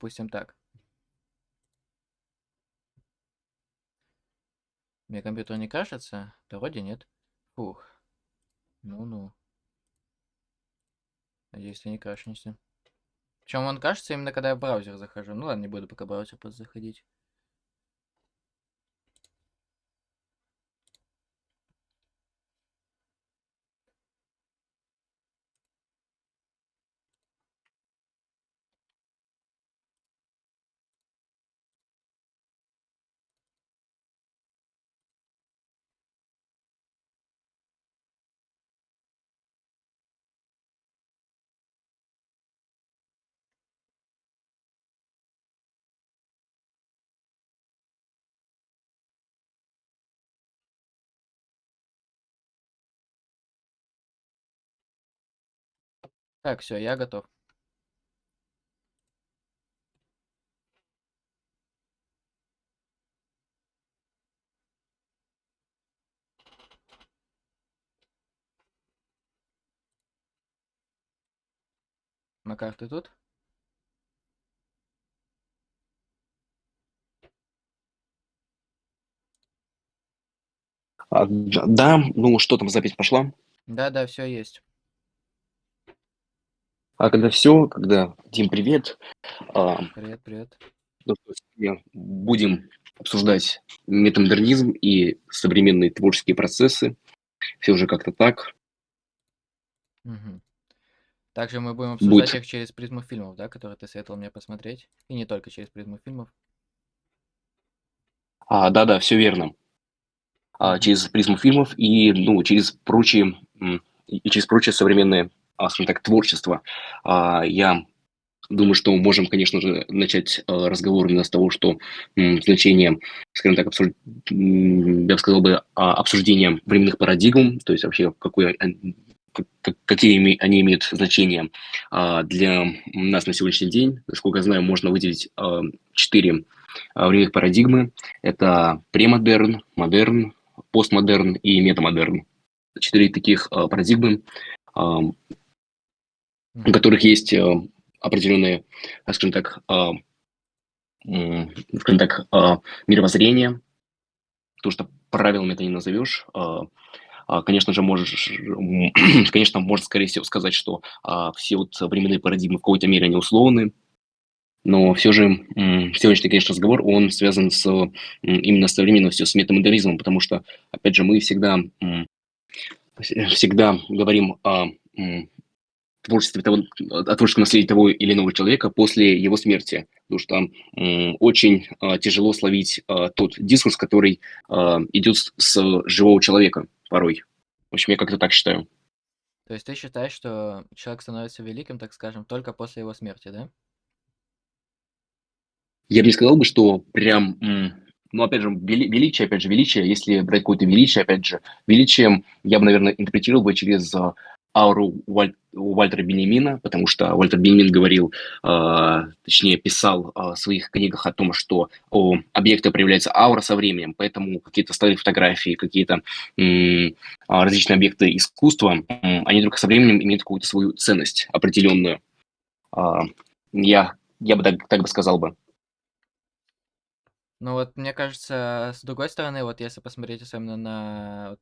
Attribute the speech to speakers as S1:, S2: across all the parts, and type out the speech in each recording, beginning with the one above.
S1: допустим, так. Мне компьютер не крашится? Да вроде нет. Фух. Ну-ну. Надеюсь, ты не крашнешься. Причем он кажется именно когда я в браузер захожу. Ну ладно, не буду пока браузер просто Так, все, я готов. Макар, ты тут?
S2: А, да, ну что там, запись пошла?
S1: Да-да, все есть.
S2: А когда все, когда Дим, привет, а,
S1: Привет, привет.
S2: ну что, сегодня будем обсуждать метамодернизм и современные творческие процессы. Все уже как-то так.
S1: Мгм. Также мы будем обсуждать
S2: Будет.
S1: их через призму фильмов, да, которые ты советовал мне посмотреть. И не только через призму фильмов.
S2: А, да-да, все верно. А,
S1: Мгм.
S2: через призму фильмов и, ну, через прочие, м, и и через прочее современное, а, скажем так, творчество. А, я думаю, что можем, конечно же, начать а, разговор именно с того, что значение, скажем так, м, я бы сказал бы, а, обсуждение временных парадигм, то есть вообще какой, какие они имеют значение а, для нас на сегодняшний день. Насколько я знаю, можно выделить а, четыре а, временных парадигмы. Это премодерн, модерн, постмодерн и метамодерн. Четыре таких а, парадигмы, а, у которых есть а, определенные, а, скажем так, м, скажем так, мировоззрение, то, что правилами это не назовешь. А, Конечно же, можешь, конечно, можно, скорее всего, сказать, что а, все вот временные парадигмы в какой-то мере они условны, но все же сегодняшний, конечно, разговор, он связан с именно с современностью, с метамодернизмом, потому что, опять же, мы всегда всегда говорим о творчестве того, о творческом наследии того или иного человека после его смерти. Потому что м, очень а, тяжело словить а, тот дискурс, который а, идет с, живого человека порой. В общем, я как-то так считаю.
S1: То есть ты считаешь, что человек становится великим, так скажем, только после его смерти, да?
S2: Я бы не сказал бы, что прям, ну, опять же, вели- величие, опять же, величие, если брать какое-то величие, опять же, величием я бы, наверное, интерпретировал бы через ауру Уаль- Уальтера Бенемина, потому что Уальтер Бенемин говорил, а, точнее, писал а, в своих книгах о том, что у объекта проявляется аура со временем, поэтому какие-то старые фотографии, какие-то а, различные объекты искусства, м, они только со временем имеют какую-то свою ценность определенную. А, я, я бы так, так бы сказал бы.
S1: Ну вот, мне кажется, с другой стороны, вот если посмотреть особенно на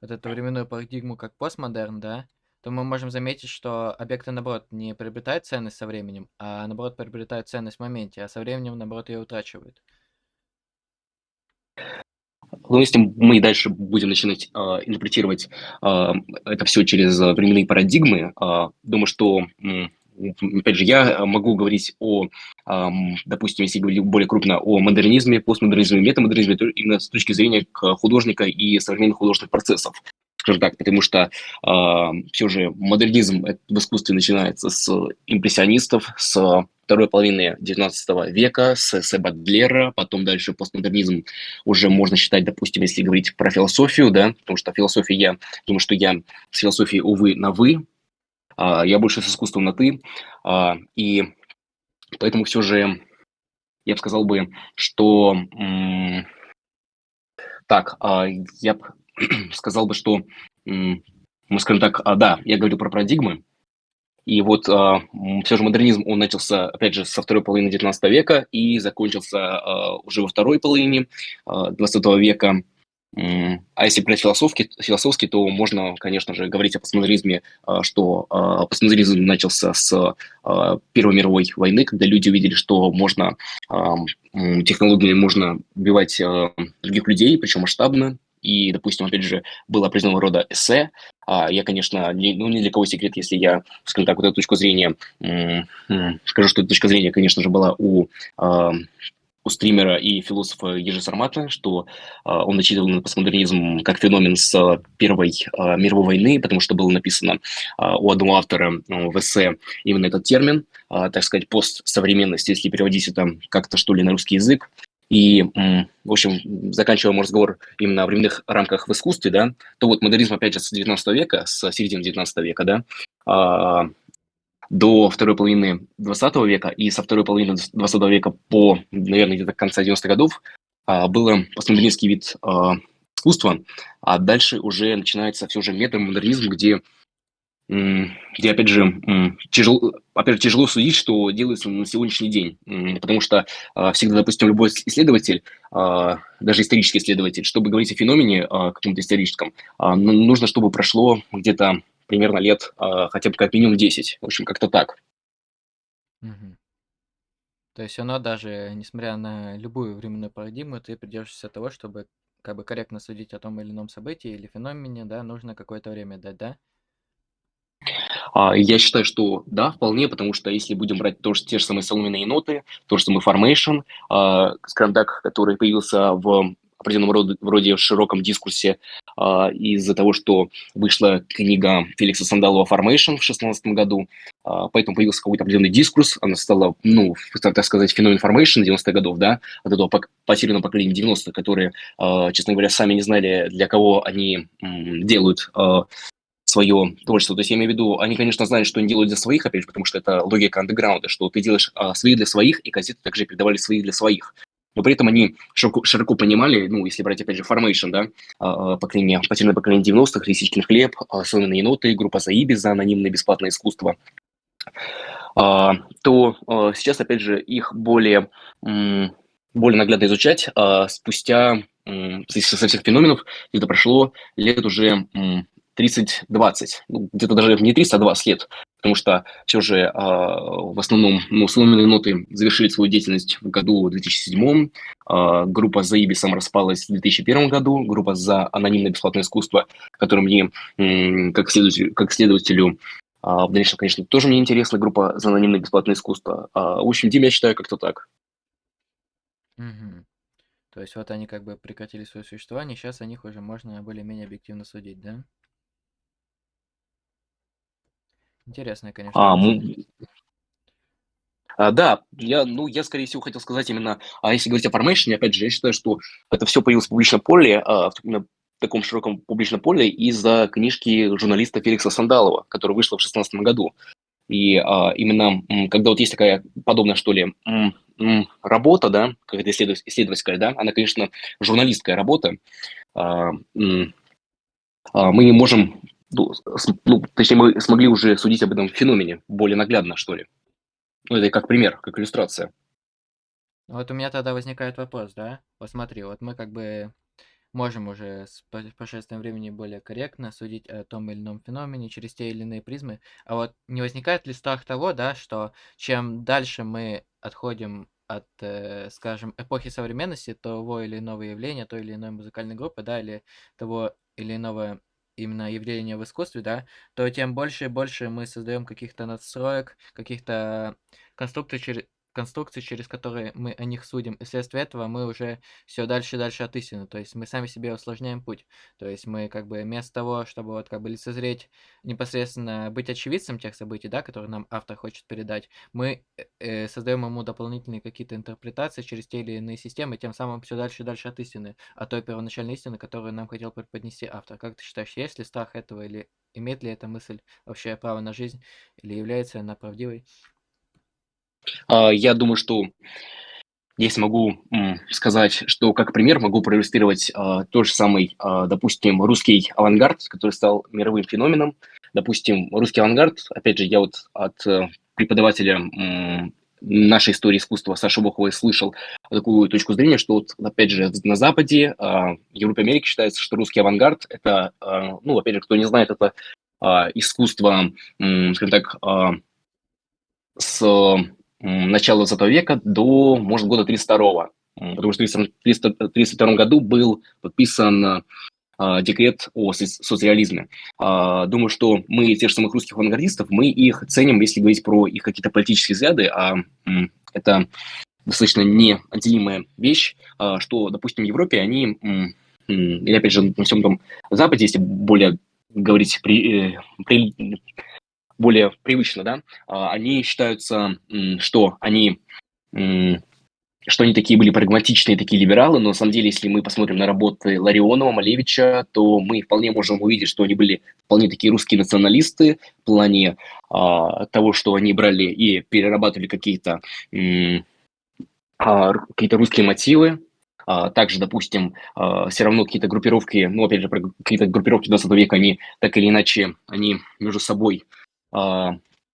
S1: вот эту временную парадигму как постмодерн, да, то мы можем заметить, что объекты, наоборот, не приобретают ценность со временем, а наоборот приобретают ценность в моменте, а со временем, наоборот, ее утрачивают.
S2: Ну, если мы дальше будем начинать а, интерпретировать а, это все через а, временные парадигмы, а, думаю, что, опять же, я могу говорить о, допустим, если говорить более крупно о модернизме, постмодернизме, метамодернизме, именно с точки зрения художника и современных художественных процессов, скажем так, потому что все же модернизм в искусстве начинается с импрессионистов, с второй половины XIX века, с, с Бадлера, потом дальше постмодернизм уже можно считать, допустим, если говорить про философию, да, потому что философия, я думаю, что я с философией, увы, на «вы», а, я больше с искусством на «ты», а, и поэтому все же я бы сказал бы, что м, так, а, я сказал бы, что мы, скажем так, а, да, я говорю про парадигмы, И вот а, все же модернизм, он начался, опять же, со второй половины XIX века и закончился а, уже во второй половине а, XX века. А если брать философски, философски, то можно, конечно же, говорить о постмодернизме, что постмодернизм начался с Первой мировой войны, когда люди увидели, что можно технологиями можно убивать других людей, причем масштабно, и, допустим, опять же, было определенного рода эссе. А я, конечно, не, ну, ни для кого секрет, если я, скажем так, вот эту точку зрения, скажу, что эта точка зрения, конечно же, была у а, у стримера и философа Ежи Сармата, что э, он начитывал на постмодернизм как феномен с Первой э, мировой войны, потому что было написано э, у одного автора э, в эссе именно этот термин, э, так сказать, постсовременность, если переводить это как-то что ли на русский язык. И, в общем, заканчивая мой разговор именно о временных рамках в искусстве, да, то вот модернизм, опять же, с 19 века, с середины 19 века, да, а, до второй половины 20 века и со второй половины 20 века по, наверное, где-то конца 90-х годов а, было постмодернистский вид а, искусства, а дальше уже начинается все же метамодернизм, где где, опять же, тяжело, опять же, тяжело судить, что делается на сегодняшний день, потому что а, всегда, допустим, любой исследователь, а, даже исторический исследователь, чтобы говорить о феномене а, каком-то историческом, нужно, чтобы прошло где-то примерно лет хотя бы как минимум 10. В общем, как-то так.
S1: Мгм. То есть оно даже, несмотря на любую временную парадигму, ты придерживаешься того, чтобы как бы корректно судить о том или ином событии или феномене, да, нужно какое-то время дать, да?
S2: А, я считаю, что да, вполне, потому что если будем брать тоже те же самые соломенные ноты, то же самое Formation, а, скажем так, который появился в определенном роде, вроде широком дискурсе а, из-за того, что вышла книга Феликса Сандалова «Formation» в 2016 году, поэтому появился какой-то определенный дискурс, она стала, ну, так сказать, феномен Formation 90-х годов, да, от этого потерянного поколения 90-х, которые, честно говоря, сами не знали, для кого они делают свое творчество. То есть я имею в виду, они, конечно, знают, что они делают для своих, опять же, потому что это логика андеграунда, что ты делаешь а, свои для своих, и газеты также передавали свои для своих. Но при этом они широко, широко понимали, ну, если брать, опять же, Formation, да, а, а поколение, потерянное поколение 90-х, Лисичкин хлеб, а, Сонные ноты, группа Заиби за анонимное бесплатное искусство, а, то а, сейчас, опять же, их более, более наглядно изучать а, спустя со всех феноменов, где-то прошло лет уже 30-20, ну, где-то даже не 30, а 20 лет, потому что все же э, в основном ну, сломанные ноты завершили свою деятельность в году 2007, э, а, группа за Ибисом распалась в 2001 году, группа за анонимное бесплатное искусство, которое мне, э, как, следователю, как следователю, э, в дальнейшем, конечно, тоже мне интересна группа за анонимное бесплатное искусство. Э, в общем, Дим, я считаю, как-то так.
S1: Угу. То есть вот они как бы прекратили свое существование, сейчас о них уже можно более-менее объективно судить, да? Интересная, конечно,
S2: А, а, да, я, ну, я, скорее всего, хотел сказать именно, а если говорить о Formation, опять же, я считаю, что это все появилось в публичном поле, а, в, в таком широком публичном поле из-за книжки журналиста Феликса Сандалова, которая вышла в 2016 году. И а, именно, когда вот есть такая подобная, что ли, работа, да, какая-то исследователь, исследовательская, да, она, конечно, журналистская работа, а, а, мы можем ну, ну, точнее, мы смогли уже судить об этом феномене более наглядно, что ли. Ну, это как пример, как иллюстрация.
S1: Вот у меня тогда возникает вопрос, да? Вот смотри, вот мы как бы можем уже с прошествием времени более корректно судить о том или ином феномене через те или иные призмы. А вот не возникает ли страх того, да, что чем дальше мы отходим от, э, скажем, эпохи современности, того или иного явления, той или иной музыкальной группы, да, или того или иного именно явления в искусстве, да, то тем больше и больше мы создаем каких-то надстроек, каких-то конструкций, конструкции, через которые мы о них судим. И вследствие этого мы уже все дальше и дальше от истины. То есть мы сами себе усложняем путь. То есть мы как бы вместо того, чтобы вот как бы лицезреть непосредственно быть очевидцем тех событий, да, которые нам автор хочет передать, мы э, э создаем ему дополнительные какие-то интерпретации через те или иные системы, тем самым все дальше и дальше от истины, от той первоначальной истины, которую нам хотел преподнести автор. Как ты считаешь, есть ли страх этого или имеет ли эта мысль вообще право на жизнь или является она правдивой?
S2: А, я думаю, что я смогу м, сказать, что как пример могу проиллюстрировать э, тот же самый, э, допустим, русский авангард, который стал мировым феноменом. Допустим, русский авангард, опять же, я вот от э, преподавателя нашей истории искусства Саши Боховой слышал такую точку зрения, что вот, опять же, на Западе, э, Европе, Америке считается, что русский авангард – это, ну, опять же, кто не знает, это искусство, скажем так, с начала 20 века до, может, года 32 потому что в 1932 году был подписан э, декрет о социализме. Э, думаю, что мы, тех же самых русских авангардистов, мы их ценим, если говорить про их какие-то политические взгляды, а это достаточно неотделимая вещь, э, что, допустим, в Европе они, или опять же на всем том Западе, если более говорить при, э, при, более привычно, да, а, они считаются, что они что они такие были прагматичные, такие либералы, но на самом деле, если мы посмотрим на работы Ларионова, Малевича, то мы вполне можем увидеть, что они были вполне такие русские националисты в плане а, того, что они брали и перерабатывали какие-то а, какие-то русские мотивы, также, допустим, все равно какие-то группировки, ну, опять же, какие-то группировки 20 века, они так или иначе, они между собой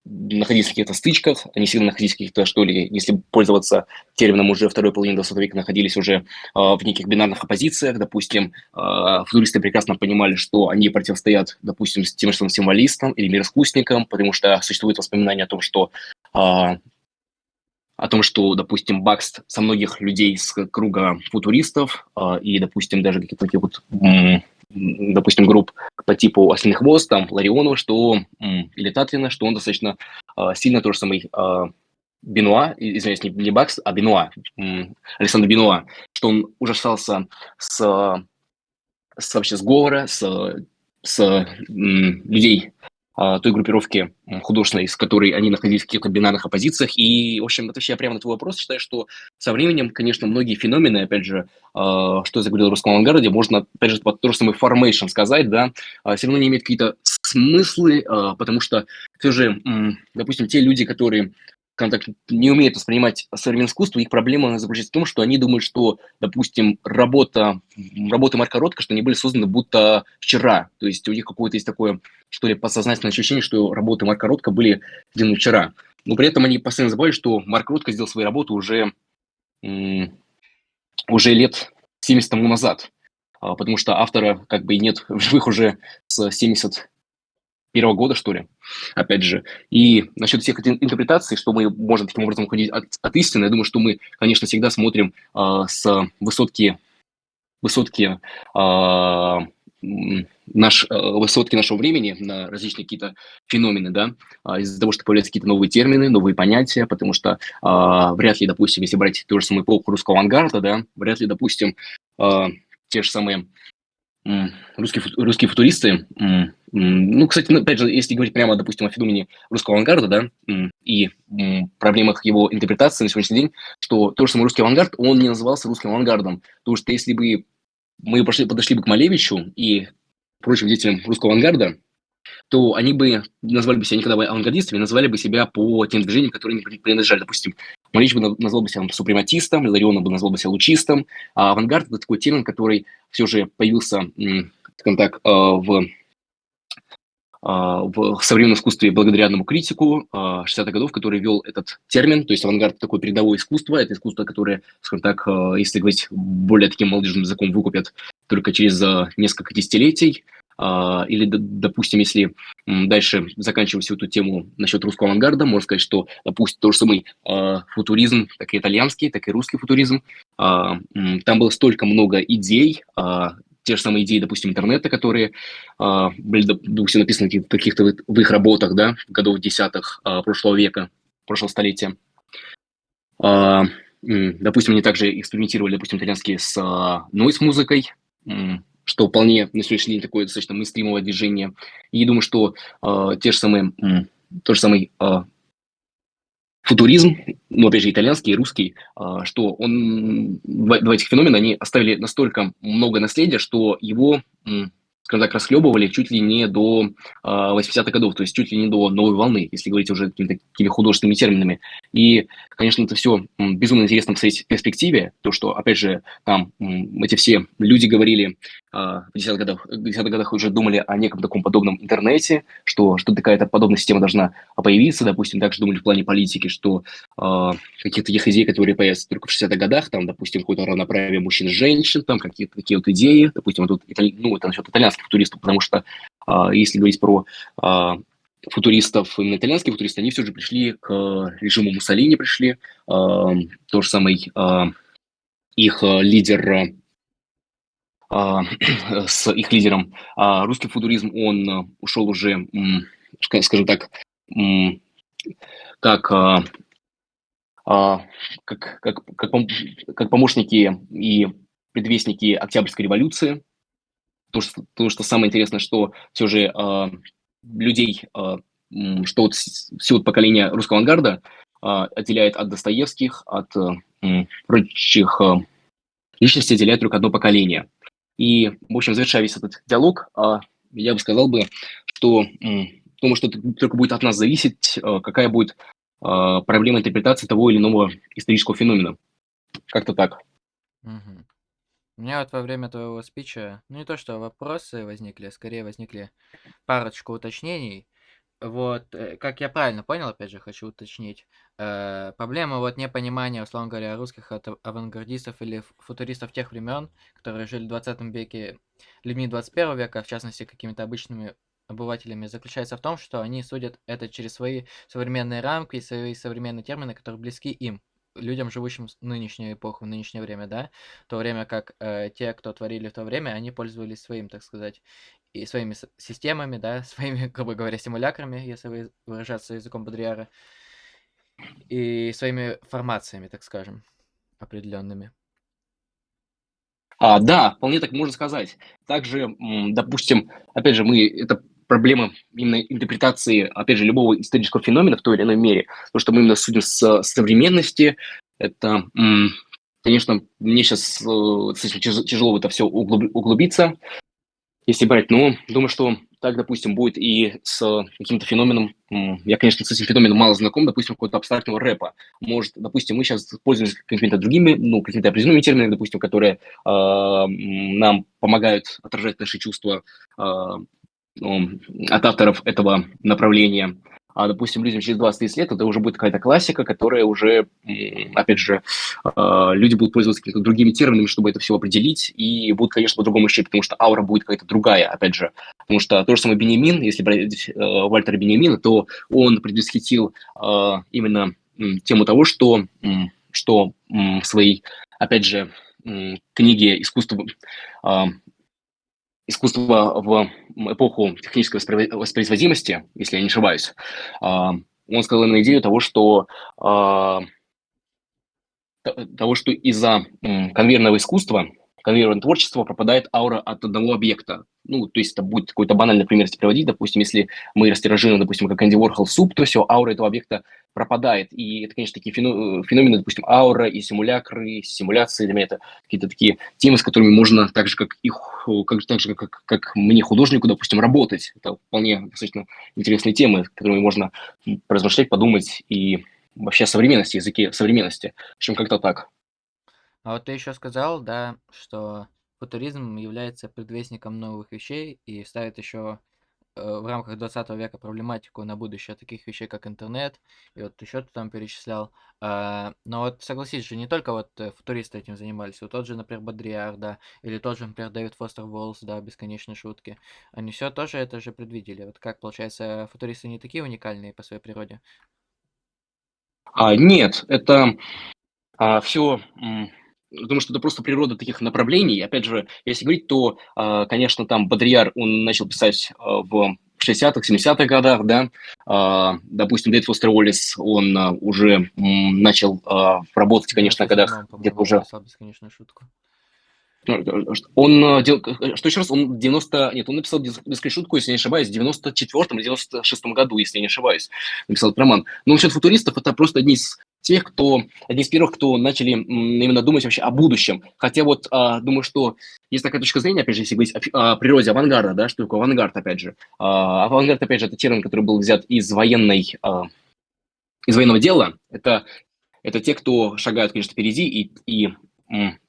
S2: находились в каких-то стычках, они всегда находились в каких-то, что ли, если пользоваться термином уже второй половины 20 века, находились уже э, в неких бинарных оппозициях. Допустим, э, футуристы прекрасно понимали, что они противостоят, допустим, тем же самым символистам или мироискусникам, потому что существует воспоминание о том, что э, о том, что, допустим, Бакст со многих людей с круга футуристов э, и, допустим, даже каких-то таких вот допустим, групп по типу «Осиный хвост», там, Ларионова, что, или Татлина, что он достаточно э, сильно тот же самый э, Бенуа, извиняюсь, не, не Бакс, а Бенуа, Александр Бенуа, что он ужасался с, с вообще сговора, с, с людей. а, той группировки художественной, с которой они находились в каких-то бинарных оппозициях. И, в общем, отвечая прямо на твой вопрос, считаю, что со временем, конечно, многие феномены, опять же, а, что я заговорил о русском авангарде, можно, опять же, под то же самое formation сказать, да, а, все равно не имеет какие-то смыслы, потому что все же, допустим, те люди, которые так, не умеют воспринимать современное искусство, их проблема заключается в том, что они думают, что, допустим, работа, работы Марка Ротко, что они были созданы будто вчера. То есть у них какое-то есть такое, что ли, подсознательное ощущение, что работы Марка Ротко были сделаны вчера. Но при этом они постоянно забывают, что Марк Ротко сделал свои работы уже, уже лет 70 тому назад. А, потому что автора как бы и нет в живых уже с 70 первого года, что ли, опять же. И насчет всех этих интерпретаций, что мы можем таким образом уходить от, от истины, я думаю, что мы, конечно, всегда смотрим э, с высотки, высотки э, наш, э, высотки нашего времени на различные какие-то феномены, да, из-за того, что появляются какие-то новые термины, новые понятия, потому что э, вряд ли, допустим, если брать ту же самую эпоху русского авангарда, да, вряд ли, допустим, э, те же самые русские, русские футуристы, ну, кстати, опять же, если говорить прямо, допустим, о феномене русского авангарда, да, и проблемах его интерпретации на сегодняшний день, что тот же самый русский авангард, он не назывался русским авангардом, потому что если бы мы пошли, подошли бы к Малевичу и прочим деятелям русского авангарда, то они бы назвали бы себя никогда бы авангардистами, назвали бы себя по тем движениям, которые не принадлежали. Допустим, Малевич бы назвал бы себя супрематистом, Иларион бы назвал бы себя лучистом, а авангард – это такой термин, который все же появился, скажем так, э, в э, в современном искусстве благодаря одному критику 60-х э, годов, который ввел этот термин, то есть авангард – такое передовое искусство, это искусство, которое, скажем так, если говорить более таким молодежным языком, выкупят только через несколько десятилетий, а, или, допустим, если дальше заканчивать всю эту тему насчет русского авангарда, можно сказать, что, допустим, тот же самый а, футуризм, так и итальянский, так и русский футуризм, а, там было столько много идей, те же самые идеи, допустим, интернета, которые были, допустим, написаны в каких-то в их работах, да, в годов десятых прошлого века, прошлого столетия. Допустим, они также экспериментировали, допустим, итальянские с нойс-музыкой, что вполне на сегодняшний день такое достаточно мейнстримовое движение. И думаю, что э, те же самые, э, тот же самый э, футуризм, ну, опять же, итальянский и русский, э, что он, два, два этих феномена, они оставили настолько много наследия, что его, э, скажем так, расхлебывали чуть ли не до 80-х годов, то есть чуть ли не до новой волны, если говорить уже какими-то такими художественными терминами. И, конечно, это все безумно интересно в своей перспективе, то, что, опять же, там эти все люди говорили в 10-х годах, 10 годах уже думали о неком таком подобном интернете, что, что какая-то подобная система должна появиться, допустим, также думали в плане политики, что э, каких-то таких идей, которые появятся только в 60-х годах, там, допустим, какое-то равноправие мужчин женщин, там какие-то такие вот идеи, допустим, вот тут, ну, это насчет итальянских футуристов, потому что э, если говорить про э, футуристов, именно итальянские футуристы, они все же пришли к режиму Муссолини, пришли, э, то же самое э, их лидер а, с их лидером. А русский футуризм, он э, ушел уже, скажем так, как, а, как, как, как, как помощники и предвестники Октябрьской революции. То, что, то, что самое интересное, что все же людей, что вот все вот поколение русского авангарда отделяет от Достоевских, от прочих личностей отделяет только одно поколение – и, в общем, завершая весь этот диалог, а, я бы сказал бы, что думаю, что только будет от нас зависеть, а, какая будет а, проблема интерпретации того или иного исторического феномена. Как-то так.
S1: Угу. У меня вот во время твоего спича, ну не то что вопросы возникли, а скорее возникли парочку уточнений. Вот, э, как я правильно понял, опять же, хочу уточнить, э, проблема вот непонимания, условно говоря, русских авангардистов или футуристов тех времен, которые жили в 20 веке, людьми 21 века, в частности, какими-то обычными обывателями, заключается в том, что они судят это через свои современные рамки и свои современные термины, которые близки им, людям, живущим в нынешнюю эпоху, в нынешнее время, да, в то время как э, те, кто творили в то время, они пользовались своим, так сказать, и своими системами, да, своими, грубо говоря, симулякрами, если выражаться языком Бодриара, и своими формациями, так скажем, определенными.
S2: А, да, вполне так можно сказать. Также, допустим, опять же, мы это проблема именно интерпретации, опять же, любого исторического феномена в той или иной мере. То, что мы именно судим с современности, это, конечно, мне сейчас э, тяжело в это все углубиться, если брать. Но думаю, что так, допустим, будет и с каким-то феноменом, я, конечно, с этим феноменом мало знаком, допустим, какого-то абстрактного рэпа. Может, допустим, мы сейчас пользуемся какими-то другими, ну, какими-то определенными терминами, допустим, которые э, нам помогают отражать наши чувства э, от авторов этого направления а, допустим, людям через 20-30 лет это уже будет какая-то классика, которая уже, опять же, а, люди будут пользоваться какими-то другими терминами, чтобы это все определить, и будут, конечно, по-другому ощущать, потому что аура будет какая-то другая, опять же. Потому что то же самое Бенемин, если брать э, Вальтера Бенемина, то он предвосхитил а, именно тему того, что, что в своей, опять же, книге «Искусство искусство в эпоху технической воспроизводимости, если я не ошибаюсь, а, он сказал на идею того, что а, того, что из-за конвейерного искусства конвейерное творчество пропадает аура от одного объекта. Ну, то есть это будет какой-то банальный пример если приводить. Допустим, если мы растиражируем, допустим, как Энди Уорхол суп, то все, аура этого объекта пропадает. И это, конечно, такие феномены, допустим, аура и симулякры, симуляции, для меня это какие-то такие темы, с которыми можно так же, как, их, как, так же, как, как мне, художнику, допустим, работать. Это вполне достаточно интересные темы, которыми можно размышлять, подумать и вообще о современности, языке современности. В общем, как-то так.
S1: А вот ты еще сказал, да, что футуризм является предвестником новых вещей и ставит еще э, в рамках 20 века проблематику на будущее таких вещей, как интернет, и вот еще ты там перечислял. А, но вот согласись же, не только вот э, футуристы этим занимались, вот тот же, например, Бодриар, да, или тот же, например, Дэвид Фостер Волс, да, бесконечные шутки. Они все тоже это же предвидели. Вот как, получается, футуристы не такие уникальные по своей природе?
S2: А, нет, это а, все Думаю, что это просто природа таких направлений. Опять же, если говорить, то, а, конечно, там Бодрияр, он начал писать а, в 60-х, 70-х годах, да, а, допустим, Дэвид Фостер Уоллес, он уже начал работать, конечно, когда где-то уже... Бесконечную шутку. Он, что еще раз, он 90, нет, он написал бесконечную шутку, если не ошибаюсь, в 94 или 96 году, если не ошибаюсь, написал этот роман. Но насчет футуристов, это просто одни из тех, кто, одни из первых, кто начали именно думать вообще о будущем. Хотя вот а, думаю, что есть такая точка зрения, опять же, если говорить о, о природе авангарда, да, что такое авангард, опять же. А, авангард, опять же, это термин, который был взят из военной, а, из военного дела. Это, это те, кто шагают, конечно, впереди, и, и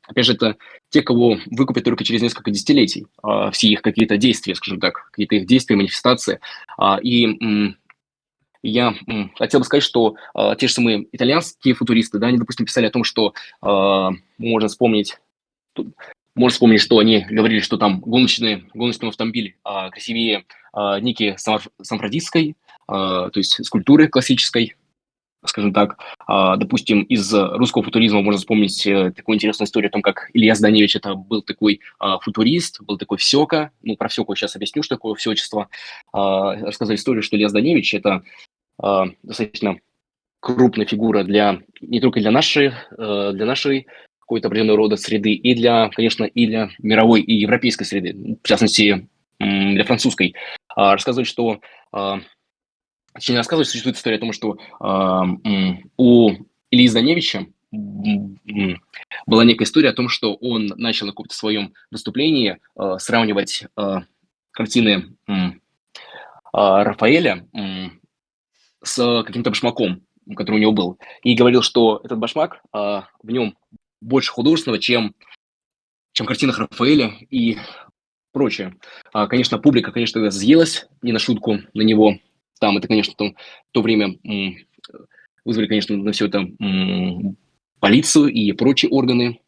S2: опять же, это те, кого выкупят только через несколько десятилетий, а, все их какие-то действия, скажем так, какие-то их действия, манифестации. А, и я хотел бы сказать, что э, те же самые итальянские футуристы, да, они, допустим, писали о том, что э, можно вспомнить, можно вспомнить, что они говорили, что там гоночный, гоночный автомобиль э, красивее э, Ники Сан-Францисской, э, то есть скульптуры классической, скажем так. Э, допустим, из русского футуризма можно вспомнить э, такую интересную историю о том, как Илья Зданевич это был такой э, футурист, был такой всека. Ну, про всеку сейчас объясню, что такое всечество. Э, рассказать историю, что Илья Зданевич это достаточно крупная фигура для не только для нашей, э, для нашей какой-то определенного рода среды, и для, конечно, и для мировой и европейской среды, в частности, для французской. А, рассказывать, что, а, точнее, рассказывать, существует история о том, что а, у Ильи Зданевича была некая история о том, что он начал на каком-то своем выступлении сравнивать картины Рафаэля с каким-то башмаком, который у него был, и говорил, что этот башмак, а, в нем больше художественного, чем, чем картинах Рафаэля и прочее. А, конечно, публика, конечно, съелась не на шутку на него. Там это, конечно, там, в то время вызвали, конечно, на все это полицию и прочие органы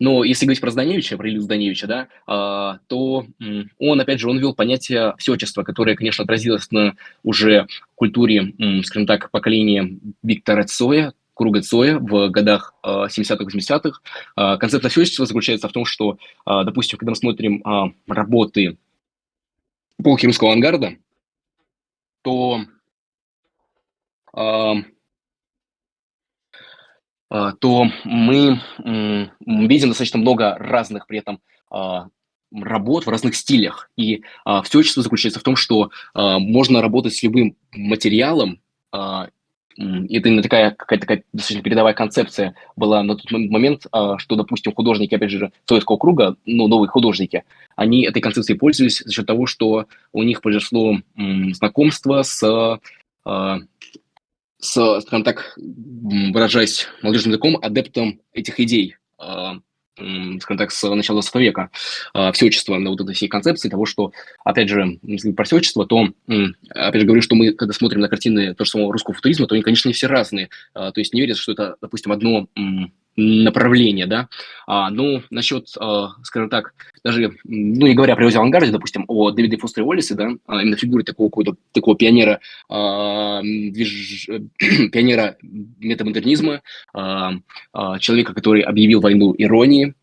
S2: но если говорить про Зданевича, про Илью Зданевича, да, а, то он, опять же, он ввел понятие всечества, которое, конечно, отразилось на уже культуре, скажем так, поколения Виктора Цоя, круга Цоя в годах 70-х, 80-х. А, концепт всечества заключается в том, что, а, допустим, когда мы смотрим работы эпохи русского авангарда, то а, то мы видим достаточно много разных при этом а, работ в разных стилях. И а, все общество заключается в том, что можно работать с любым материалом, это именно такая какая-то такая достаточно передовая концепция была на тот момент, что, допустим, художники, опять же, советского круга, ну, новые художники, они этой концепцией пользовались за счет того, что у них произошло знакомство с с, скажем так, выражаясь молодежным языком, адептом этих идей, а, скажем так, с начала 20 века, а, всеобщества, на вот этой всей концепции того, что, опять же, если про всеобщество, то, опять же, говорю, что мы, когда смотрим на картины того же самого русского футуризма, то они, конечно, не все разные. А, то есть не верится, что это, допустим, одно направление, да. А, ну, насчет, а, скажем так, даже, ну, не говоря про авангарде, допустим, о Дэвиде Фостере Уоллесе, да, а, именно фигуре такого какого-то такого пионера, а, движ... пионера метамодернизма, а, а, человека, который объявил войну иронии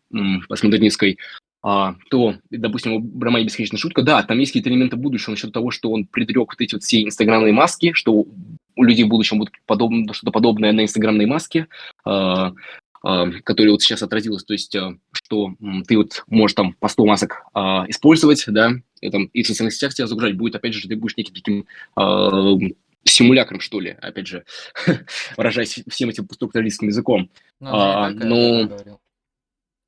S2: постмодернистской, а, то, допустим, у романе «Бесконечная шутка», да, там есть какие-то элементы будущего насчет того, что он предрек вот эти вот все инстаграмные маски, что у людей в будущем будет подобно, что-то подобное на инстаграмной маске, а, а, которая вот сейчас отразилась, то есть, а, что ты вот можешь там по 100 масок а, использовать, да, и, там, и в социальных сетях тебя загружать будет, опять же, ты будешь неким таким симулякром, что ли, опять же, выражаясь всем этим структуралистским языком.
S1: Ну, а, но...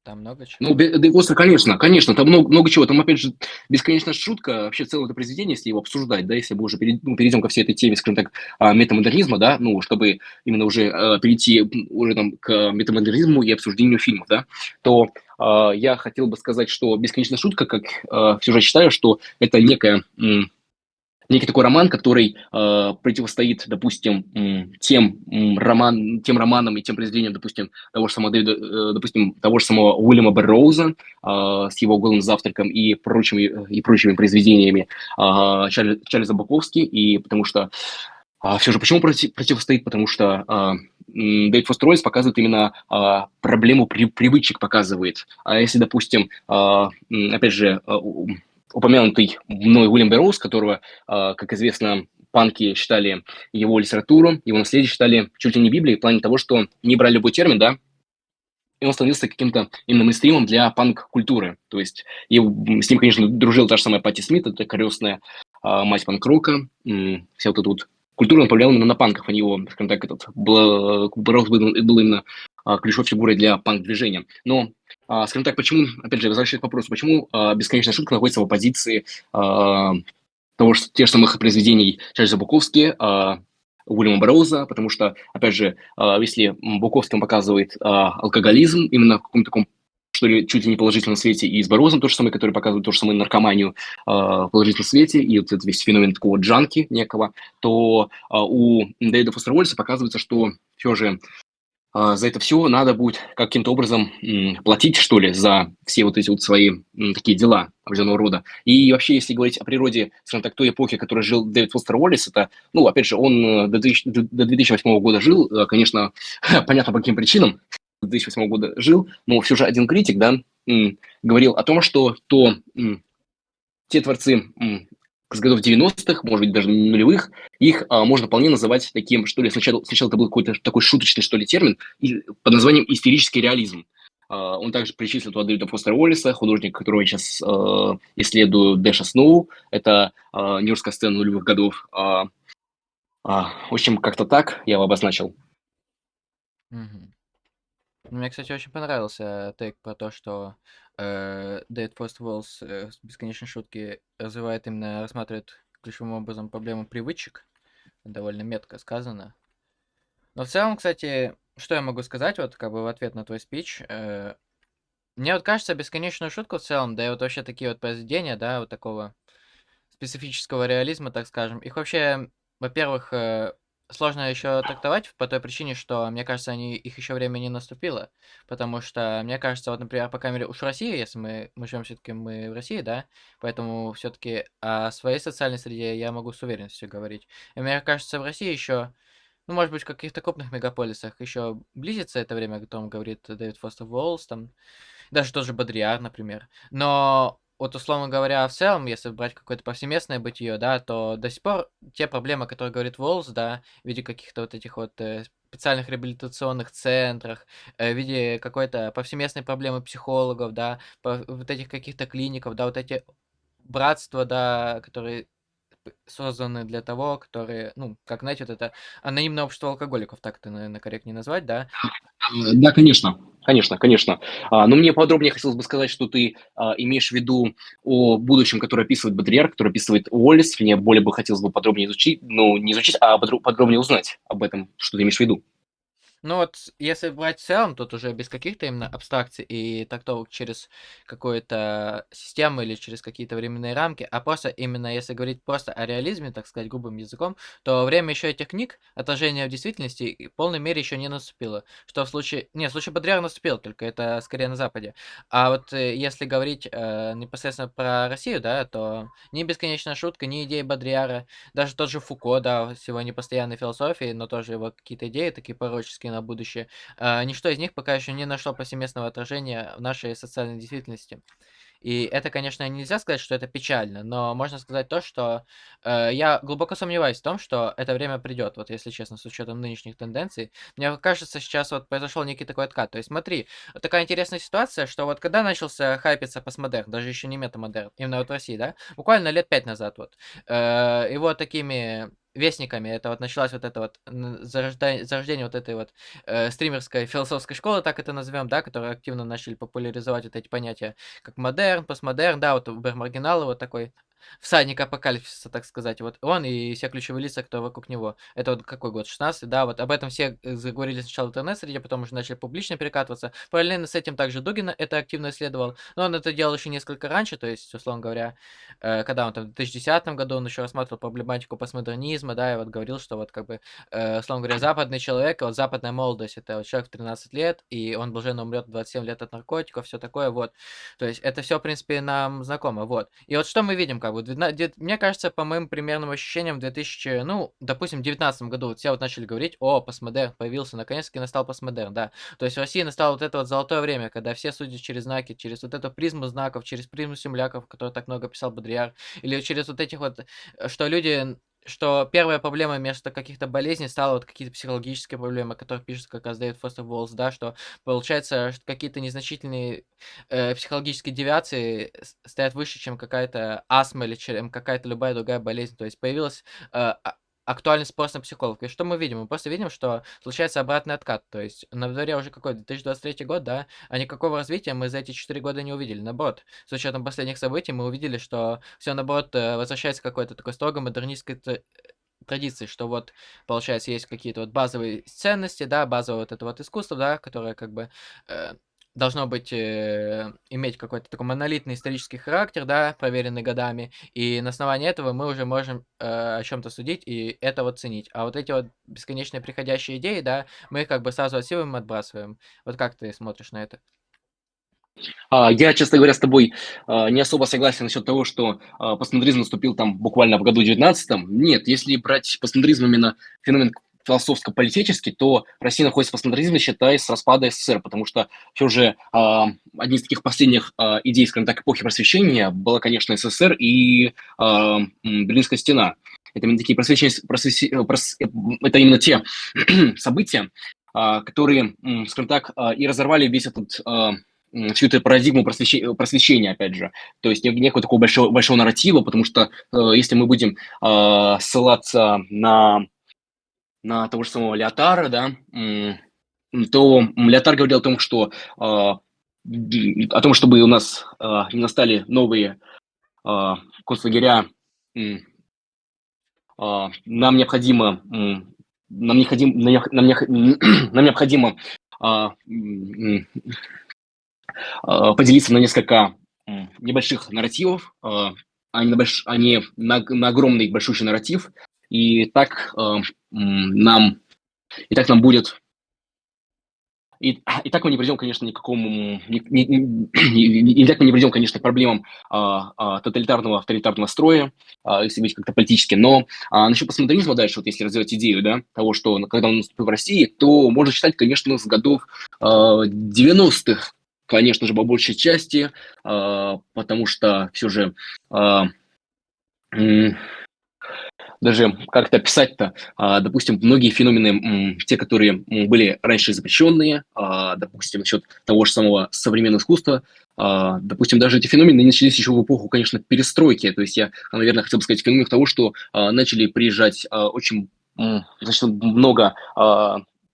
S1: Там много чего?
S2: Ну, Дегостер, конечно, конечно, там много, много чего. Там, опять же, бесконечная шутка, вообще целое это произведение, если его обсуждать, да, если мы уже перейдем, ну, перейдем ко всей этой теме, скажем так, а, метамодернизма, да, ну, чтобы именно уже э, перейти уже там к метамодернизму и обсуждению фильмов, да, то э, я хотел бы сказать, что бесконечная шутка, как э, все же считаю, что это некая некий такой роман, который э, противостоит, допустим, тем, роман, тем романам и тем произведениям, допустим, того же самого, Дэвида, э, допустим, того же самого Уильяма Берроуза э, с его «Голым завтраком» и прочими, и прочими произведениями э, Чарльза, Чарльза Баковски, и потому что э, все же почему против, противостоит? Потому что э, Дэвид Фостер Уоллес показывает именно э, проблему при, привычек, показывает. А если, допустим, э, опять же, э, упомянутый мной Уильям Берроуз, которого, а, как известно, панки считали его литературу, его наследие считали чуть ли не Библией, в плане того, что не брали любой термин, да, и он становился каким-то именно мейнстримом для панк-культуры. То есть и с ним, конечно, дружил та же самая Пати Смит, это крестная а, мать панк-рока, вся вот эта вот культурно повлиял именно на панков, а не его, скажем так, этот, был, был, именно ключевой фигурой для панк-движения. Но, а, скажем так, почему, опять же, возвращаясь к вопросу, почему а, «Бесконечная шутка» находится в оппозиции а, того, что, тех самых произведений Чарльза Буковски, а, Уильяма Барроуза, потому что, опять же, а, если Буковский показывает а, алкоголизм именно в каком-то таком что ли, чуть ли не положительном свете, и с Борозом то же самое, который показывает то же самое наркоманию э, в положительном свете, и вот этот весь феномен такого джанки некого, то э, у Дэвида Фостера показывается, что все же за это все надо будет каким-то образом платить, что ли, за все вот эти вот свои такие дела определенного рода. И вообще, если говорить о природе, скажем так, той эпохи, в которой жил Дэвид Фостер Уоллес, это, ну, опять же, он до, 2000, до 2008 года жил, конечно, понятно по каким причинам, 2008 года жил, но все же один критик, да, говорил о том, что то те творцы с годов 90-х, может быть, даже нулевых, их а, можно вполне называть таким, что ли, сначала, сначала это был какой-то такой шуточный, что ли, термин, и, под названием истерический реализм. А, он также причислил туда Дэвида Фостера Уоллиса, художника, которого я сейчас а, исследую, Дэша Сноу, это а, нью-йоркская сцена нулевых годов. А, а, в общем, как-то так я его обозначил.
S1: Мгм. Мне, кстати, очень понравился тейк про то, что Dead First Walls э, бесконечной шутки развивает именно, рассматривает ключевым образом проблему привычек. Довольно метко сказано. Но в целом, кстати, что я могу сказать, вот как бы в ответ на твой спич, э, мне вот кажется, бесконечную шутку в целом, да и вот вообще такие вот произведения, да, вот такого специфического реализма, так скажем, их вообще, во-первых, э, сложно еще трактовать по той причине, что, мне кажется, они, их еще время не наступило. Потому что, мне кажется, вот, например, по камере уж в России, если мы, мы живем все-таки мы в России, да, поэтому все-таки о своей социальной среде я могу с уверенностью говорить. И мне кажется, в России еще, ну, может быть, в каких-то крупных мегаполисах еще близится это время, о котором говорит Дэвид Фостер Уоллс, там, даже тот же Бодриар, например. Но вот, условно говоря, в целом, если брать какое-то повсеместное бытие, да, то до сих пор те проблемы, которые говорит Волс, да, в виде каких-то вот этих вот э, специальных реабилитационных центрах, э, в виде какой-то повсеместной проблемы психологов, да, по, вот этих каких-то клиников, да, вот эти братства, да, которые созданы для того, которые, ну, как, знаете, вот это анонимное общество алкоголиков, так это, наверное, корректнее назвать, да?
S2: Да, конечно, конечно, конечно. А, но мне подробнее хотелось бы сказать, что ты а, имеешь в виду о будущем, которое описывает Бодрияр, которое описывает Уоллес. Мне более бы хотелось бы подробнее изучить, ну, не изучить, а подробнее узнать об этом, что ты имеешь в виду.
S1: Ну вот, если брать в целом, тут уже без каких-то именно абстракций и трактовок через какую-то систему или через какие-то временные рамки, а просто именно, если говорить просто о реализме, так сказать, грубым языком, то время еще этих книг, отражение в действительности, в полной мере еще не наступило. Что в случае... Не, в случае Бодряра наступил, только это скорее на Западе. А вот э, если говорить э, непосредственно про Россию, да, то ни бесконечная шутка, ни идеи Бодряра, даже тот же Фуко, да, с его непостоянной философией, но тоже его какие-то идеи такие пророческие на будущее, а, ничто из них пока еще не нашло повсеместного отражения в нашей социальной действительности. И это, конечно, нельзя сказать, что это печально, но можно сказать то, что э, я глубоко сомневаюсь в том, что это время придет, вот если честно, с учетом нынешних тенденций. Мне кажется, сейчас вот произошел некий такой откат. То есть смотри, такая интересная ситуация, что вот когда начался хайпиться постмодерн, даже еще не метамодерн, именно вот в России, да, буквально лет пять назад вот, э, его такими вестниками. Это вот началась вот это вот зарождение, зарождение вот этой вот э, стримерской философской школы, так это назовем, да, которые активно начали популяризовать вот эти понятия, как модерн, постмодерн, да, вот Убер Маргинал, вот такой всадник апокалипсиса, так сказать. Вот он и все ключевые лица, кто вокруг него. Это вот какой год? 16 да, вот об этом все э, заговорили сначала в интернет-среде, потом уже начали публично перекатываться. Параллельно с этим также Дугин это активно исследовал, но он это делал еще несколько раньше, то есть, условно говоря, э, когда он там в 2010 году, он еще рассматривал проблематику постмодернизма, да, и вот говорил, что вот как бы, э, условно говоря, западный человек, вот западная молодость, это вот человек в 13 лет, и он блаженно умрет в 27 лет от наркотиков, все такое, вот. То есть это все, в принципе, нам знакомо, вот. И вот что мы видим, как бы, мне кажется, по моим примерным ощущениям, в 2000, ну, допустим, 19 году вот все вот начали говорить, о, постмодерн появился, наконец-таки настал постмодерн, да. То есть в России настало вот это вот золотое время, когда все судят через знаки, через вот эту призму знаков, через призму земляков, который так много писал Бодрияр, или через вот этих вот, э, что люди что первая проблема вместо каких-то болезней стала вот какие-то психологические проблемы, о которых пишет как раз Дэвид Фостер Уоллс, да, что получается какие-то незначительные э, психологические девиации стоят выше, чем какая-то астма или чем какая-то любая другая болезнь. То есть появилась э, а, актуальный спрос на психологов. И что мы видим? Мы просто видим, что случается обратный откат. То есть на дворе уже какой 2023 год, да, а никакого развития мы за эти 4 года не увидели. Наоборот, с учетом последних событий мы увидели, что все наоборот э, возвращается к какой-то такой строго модернистской традиции, что вот, получается, есть какие-то вот базовые ценности, да, базовое вот это вот искусство, да, которое как бы э, должно быть, э, иметь какой-то такой монолитный исторический характер, да, проверенный годами, и на основании этого мы уже можем э, о чем-то судить и это вот ценить. А вот эти вот бесконечные приходящие идеи, да, мы их как бы сразу отсеиваем отбрасываем. Вот как ты смотришь на это?
S2: А, я, честно говоря, с тобой а, не особо согласен насчет того, что а, постмодернизм наступил там буквально в году 19 -м. Нет, если брать постмодернизм именно феномен философско-политический, то Россия находится в постмодернизме, считай, с распада СССР, потому что все же э, одни из таких последних э, идей, скажем так, эпохи просвещения была, конечно, СССР и э, Берлинская стена. Это именно такие просвещения, просвещения, прос, это именно те события, э, которые, скажем так, э, и разорвали весь этот э, всю эту парадигму просвещения, просвещения, опять же. То есть некого такого большого, большого нарратива, потому что э, если мы будем э, ссылаться на, на того же самого Леотара, да, то Леотар говорил о том, что э, о том, чтобы у нас э, не настали новые э, концлагеря, нам необходимо нам необходимо, нам, нам необходимо э, Э, поделиться на несколько небольших нарративов, а не на, а не на, на огромный большущий нарратив. И так э, нам, и так нам будет и, и так мы не придем, конечно, никакому, не, не, не, и так мы не придем, конечно, к проблемам а, а, тоталитарного, авторитарного строя, а, если быть как-то политически. Но а, насчет постмодернизма дальше, вот если развивать идею, да, того, что когда он наступил в России, то можно считать, конечно, с годов а, 90-х, конечно же, по большей части, а, потому что все же а, даже как это описать-то, а, допустим, многие феномены, те, которые были раньше запрещенные, допустим, насчет того же самого современного искусства, допустим, даже эти феномены начались еще в эпоху, конечно, перестройки, то есть я, наверное, хотел бы сказать феномен того, что начали приезжать очень значит, много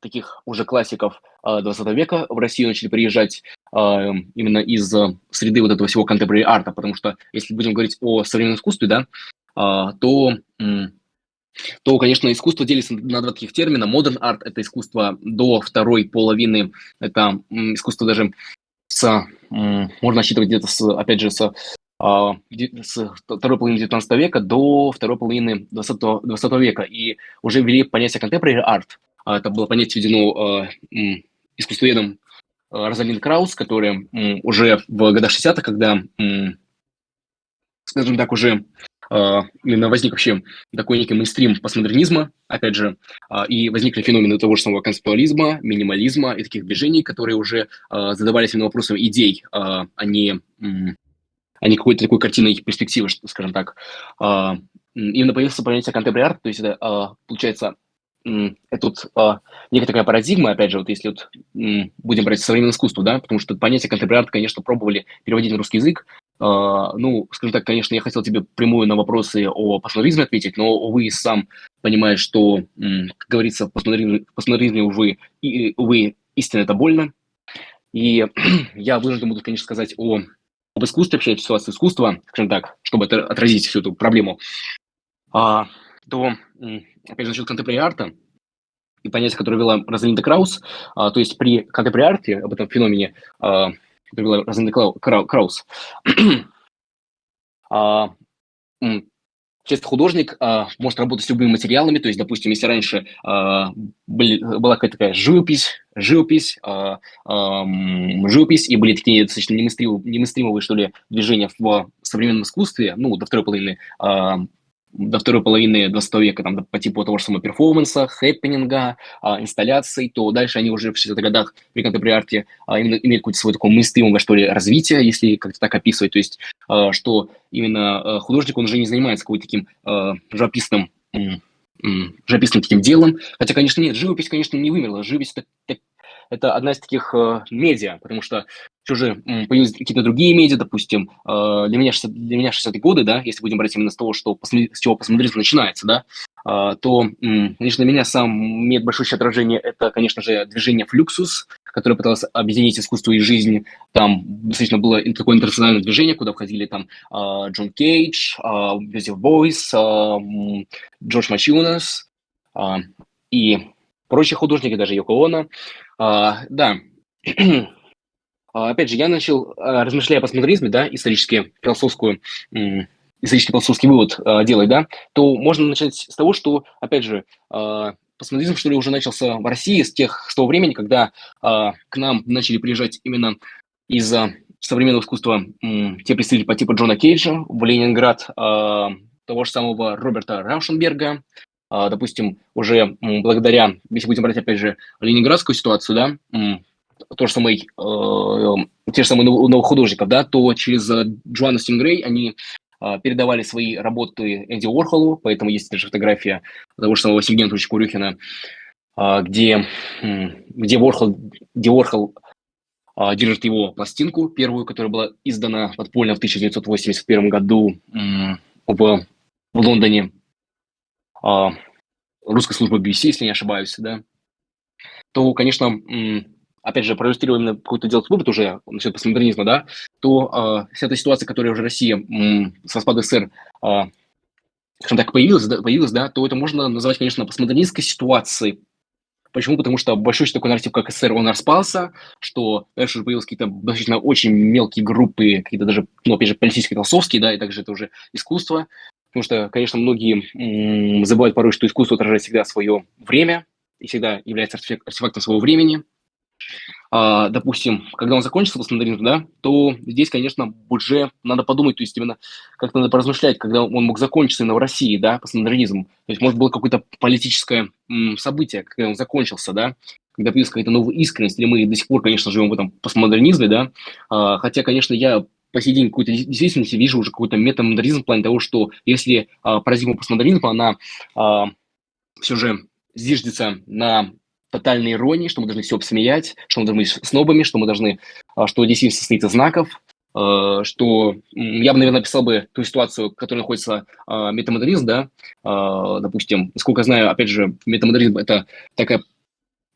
S2: таких уже классиков 20 века в Россию начали приезжать а, именно из э, среды вот этого всего contemporary арта, потому что если будем говорить о современном искусстве, да, а, то, то, конечно, искусство делится на два таких термина. Modern art – это искусство до второй половины, это искусство даже с, можно считывать где-то, с, опять же, с а, с второй половины 19 века до второй половины 20, 20 века. И уже ввели понятие contemporary art. Это было понятие введено искусствоведом Розалин Краус, который уже в годах 60-х, когда, скажем так, уже именно возник вообще такой некий мейнстрим постмодернизма, опять же, э, и возникли феномены того же самого концептуализма, минимализма и таких движений, которые уже задавались именно вопросом идей, а не, а не какой-то такой картиной перспективы, скажем так. Именно появился понятие contemporary то есть это, получается, это вот а, некая такая парадигма, опять же, вот если вот будем брать современное искусство, да, потому что понятие contemporary конечно, пробовали переводить на русский язык, а, ну, скажем так, конечно, я хотел тебе прямую на вопросы о постмодернизме ответить, но, увы, сам понимаешь, что, как говорится, в постмодернизме увы, увы, истина это больно, и я вынужден буду, конечно, сказать о, об искусстве, вообще о ситуации искусства, скажем так, чтобы это отразить всю эту проблему, а, то опять же, насчет контемпори-арта и понятие, которое вела Розалинда Краус, а, то есть при контемпори-арте, об этом феномене, а, который вела Розалинда Краус, а, Часто художник а, может работать с любыми материалами, то есть, допустим, если раньше а, были, была какая-то такая живопись, живопись, а, а, живопись, и были такие достаточно немыстримовые, что ли, движения в современном искусстве, ну, до второй половины а, до второй половины 20 века, там, по типу того же самого перформанса, хэппининга, а, инсталляций, то дальше они уже в 60-х годах при контемпори а, именно имеют какое-то свое такое мыслимое, что ли, развитие, если как-то так описывать, то есть, а, что именно а, художник, он уже не занимается какой-то таким а, живописным живописным таким делом. Хотя, конечно, нет, живопись, конечно, не вымерла. Живопись это, это одна из таких э, медиа, потому что все же появились какие-то другие медиа, допустим, э, для меня, 60, для меня 60-е годы, да, если будем брать именно с того, что, с чего посмотрите, начинается, да, а, то, конечно, для меня сам имеет большое отражение это, конечно же, движение «Флюксус», которое пыталось объединить искусство и жизнь. Там достаточно было такое интернациональное движение, куда входили там а, Джон Кейдж, Йозеф Бойс, Джордж Мачунас и прочие художники, даже Йоко Оно. Да, опять же, я начал, размышляя о постмодернизме, да, исторически философскую исторический философский вывод э, делать, да, то можно начать с того, что, опять же, э, постмодернизм, что ли, уже начался в России с тех, с того времени, когда э, к нам начали приезжать именно из э, современного искусства э, те представители по типу Джона Кейджа в Ленинград, э, того же самого Роберта Раушенберга, допустим, уже благодаря, если будем брать, опять же, ленинградскую ситуацию, да, то же самое, э, те же самые новых художников, да, то через э, Джоанна Стингрей они а, передавали свои работы Энди Уорхолу, поэтому есть даже фотография того же самого Сергея Анатольевича Курюхина, а, где, где Уорхол, где Уорхол а, держит его пластинку, первую, которая была издана подпольно в 1981 году в, в Лондоне русской службы BBC, если не ошибаюсь, да, то, конечно, опять же, проиллюстрировал именно какой-то делать вывод уже насчет постмодернизма, да, то э, вся эта ситуация, которая уже Россия м, с распада СССР, э, скажем так, появилась, да, появилась, да, то это можно называть, конечно, постмодернистской ситуацией. Почему? Потому что большой такой нарратив, как СССР, он распался, что дальше уже появились какие-то достаточно очень мелкие группы, какие-то даже, ну, опять же, политические, философские, да, и также это уже искусство. Потому что, конечно, многие забывают порой, что искусство отражает всегда свое время и всегда является артефактом своего времени. А, допустим, когда он закончится постмодернизм, да, то здесь, конечно, уже надо подумать, то есть именно как надо поразмышлять, когда он мог закончиться именно в России, да, постмодернизм. То есть, может, было какое-то политическое м, событие, когда он закончился, да, когда появилась какая-то новая искренность, или мы до сих пор, конечно, живем в этом постмодернизме, да, а, хотя, конечно, я по сей день какой-то действительности вижу уже какой-то метамодернизм в плане того, что если а, парадигма постмодернизма, она а, все же зиждется на тотальной иронии, что мы должны все обсмеять, что мы должны быть снобами, что мы должны, а, что действительно состоит из знаков, а, что я бы, наверное, описал бы ту ситуацию, в которой находится а, метамодернизм, да, допустим, насколько я знаю, опять же, метамодернизм – это такая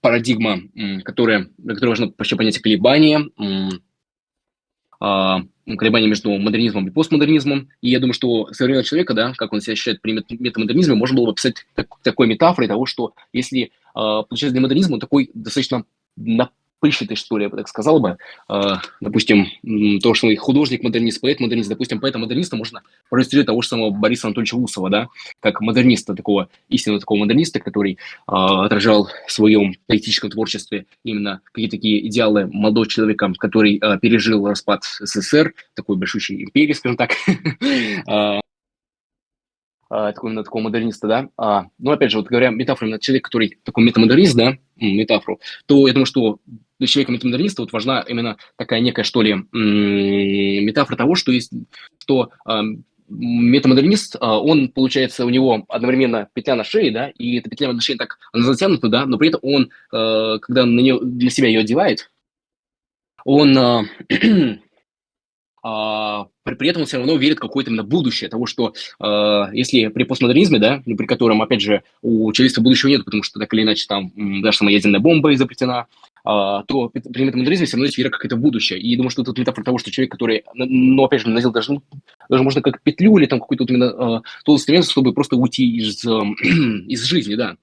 S2: парадигма, которая, на которой вообще понятие колебания, колебания между модернизмом и постмодернизмом. И я думаю, что современного человека, да, как он себя ощущает при метамодернизме, можно было бы описать так, такой метафорой того, что если а, получается, для модернизма такой достаточно напыщенный, что ли, я бы так сказал бы. А, допустим, то, что художник-модернист, поэт-модернист, допустим, поэта-модерниста можно проиллюстрировать того же самого Бориса Анатольевича Усова, да, как модерниста, такого истинного такого модерниста, который а, отражал в своем политическом творчестве именно какие-то такие идеалы молодого человека, который пережил распад СССР, такой большущей империи, скажем так, а, такого, именно такого модерниста, да, а, ну, опять же, вот говоря метафорой на человек, который такой метамодернист, да, метафору, то я думаю, что для человека метамодерниста вот важна именно такая некая, что ли, метафора того, что есть, что а, метамодернист, а, он, получается, у него одновременно петля на шее, да, и эта петля на шее так, она затянута, да, но при этом он, когда на нее, для себя ее одевает, он при, при этом он все равно верит в какое-то именно будущее, того, что э, если при постмодернизме, да, при котором, опять же, у человечества будущего нет, потому что так или иначе там даже сама ядерная бомба изобретена, э, то при метамодернизме все равно есть вера какая-то в будущее. И думаю, что это метафора того, что человек, который, ну, опять же, надел даже, даже можно как петлю или там какой-то вот именно э, тот инструмент, чтобы просто уйти из, из жизни, да,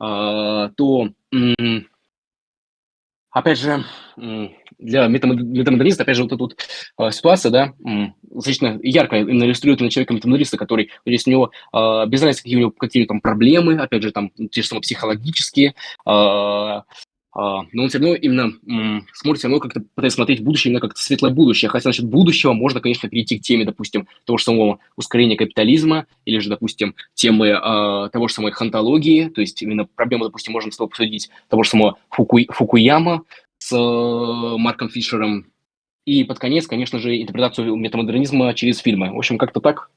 S2: э, то... Опять же, для метамодерниста, опять же, вот эта вот э, ситуация, да, достаточно ярко иллюстрирует на человека метамодерниста, который, то у него э, без разницы, какие у него какие там проблемы, опять же, там, те же самые психологические, э, но он все равно именно смотрит все равно как-то пытается смотреть в будущее, именно как-то светлое будущее. Хотя насчет будущего можно, конечно, перейти к теме, допустим, того же самого ускорения капитализма, или же, допустим, темы э, того же самой хантологии, то есть именно проблему, допустим, можно с тобой обсудить того же самого Фуку... Фукуяма с э, Марком Фишером, и под конец, конечно же, интерпретацию метамодернизма через фильмы. В общем, как-то так.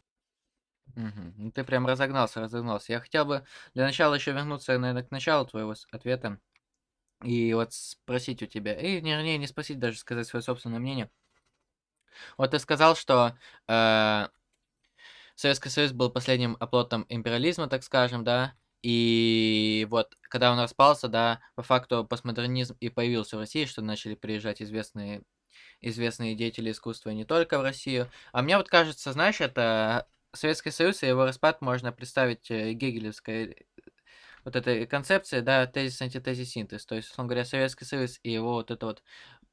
S1: Угу. Ты прям разогнался, разогнался. Я хотел бы для начала еще вернуться, наверное, к началу твоего ответа. И вот спросить у тебя, и не, не, не спросить, даже сказать свое собственное мнение. Вот ты сказал, что э, Советский Союз был последним оплотом империализма, так скажем, да. И вот, когда он распался, да, по факту постмодернизм и появился в России, что начали приезжать известные известные деятели искусства не только в Россию. А мне вот кажется, знаешь, это Советский Союз и его распад можно представить э, гегелевской вот этой концепции, да, тезис, антитезис, синтез. То есть, условно говоря, Советский Союз и его вот это вот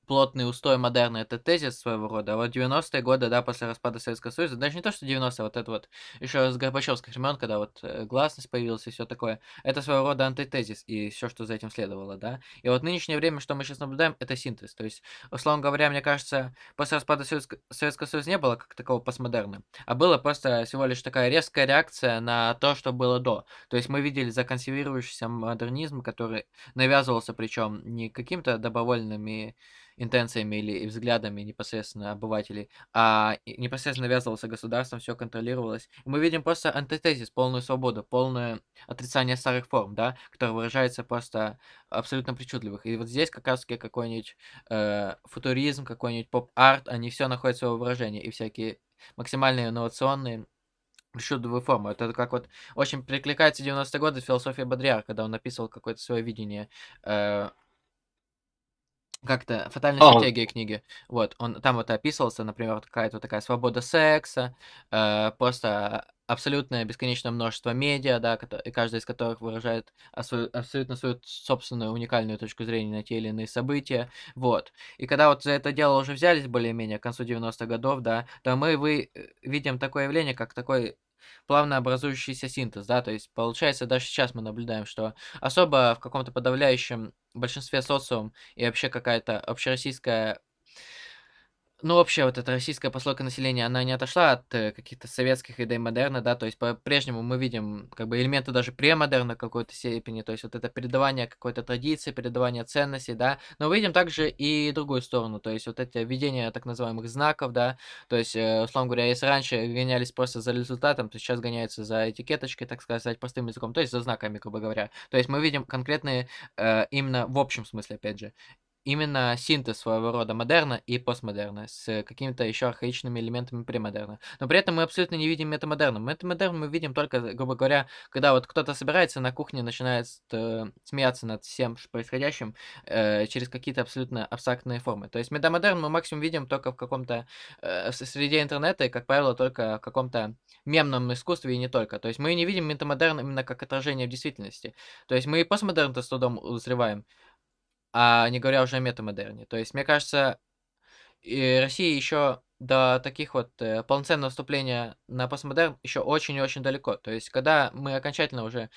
S1: плотный устой модерна это тезис своего рода. А вот 90-е годы, да, после распада Советского Союза, даже не то, что 90-е, вот это вот, еще с Горбачевских времен, когда вот э, гласность появилась и все такое, это своего рода антитезис и все, что за этим следовало, да. И вот нынешнее время, что мы сейчас наблюдаем, это синтез. То есть, условно говоря, мне кажется, после распада Советского, Советского Союза не было как такого постмодерна, а было просто всего лишь такая резкая реакция на то, что было до. То есть мы видели законсервирующийся модернизм, который навязывался причем не каким-то добровольными интенциями или взглядами непосредственно обывателей, а непосредственно навязывался государством, все контролировалось. И мы видим просто антитезис, полную свободу, полное отрицание старых форм, да, которое выражается просто абсолютно причудливых. И вот здесь как раз какой-нибудь э, футуризм, какой-нибудь поп-арт, они все находят своего выражения, и всякие максимально инновационные причудливые формы. Это как вот очень прикликается 90-е годы философия Бодрияр, когда он написывал какое-то свое видение э, как-то "Фатальная
S2: А,
S1: стратегия" книги. Вот, он там вот описывался, например, вот какая-то такая свобода секса, э, просто абсолютное бесконечное множество медиа, да, и каждый из которых выражает абсолютно свою собственную уникальную точку зрения на те или иные события. Вот. И когда вот за это дело уже взялись более-менее к концу 90-х годов, да, то мы вы э, видим такое явление, как такой плавно образующийся синтез, да, то есть получается даже сейчас мы наблюдаем, что особо в каком-то подавляющем большинстве социум и вообще какая-то общероссийская ну, вообще, вот эта российская прослойка населения, она не отошла от э, каких-то советских идей модерна, да, то есть по-прежнему мы видим как бы элементы даже премодерна какой-то степени, то есть вот это передавание какой-то традиции, передавание ценностей, да, но видим также и другую сторону, то есть вот это введение так называемых знаков, да, то есть, э, условно говоря, если раньше гонялись просто за результатом, то сейчас гоняются за этикеточкой, так сказать, простым языком, то есть за знаками, грубо говоря. То есть мы видим конкретные, э, именно в общем смысле, опять же, именно синтез своего рода модерна и постмодерна с какими-то еще архаичными элементами премодерна. Но при этом мы абсолютно не видим метамодерна. Метамодерн мы видим только, грубо говоря, когда вот кто-то собирается на кухне, начинает э, смеяться над всем происходящим э, через какие-то абсолютно абстрактные формы. То есть метамодерн мы максимум видим только в каком-то э, среде интернета и, как правило, только в каком-то мемном искусстве и не только. То есть мы не видим метамодерн именно как отражение в действительности. То есть мы и постмодерн-то с трудом узреваем, а не говоря уже о метамодерне. То есть, мне кажется, и России еще до таких вот э, полноценного вступления на постмодерн еще очень и очень далеко. То есть, когда мы окончательно уже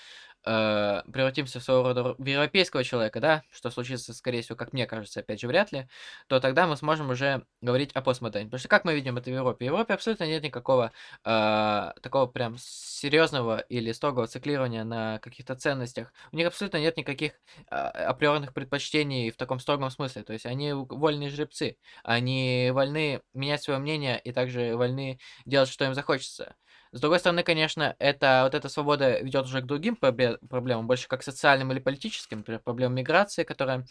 S1: э, превратимся в своего рода в европейского человека, да, что случится, скорее всего, как мне кажется, опять же, вряд ли, то тогда мы сможем уже говорить о постмодерне. Потому что как мы видим это в Европе? В Европе абсолютно нет никакого э, такого прям серьезного или строгого циклирования на каких-то ценностях. У них абсолютно нет никаких э, априорных предпочтений в таком строгом смысле. То есть они вольные жребцы. Они вольны менять свое мнение и также вольны делать, что им захочется. С другой стороны, конечно, это вот эта свобода ведет уже к другим проблемам, больше как социальным или политическим, например, проблемам миграции, которая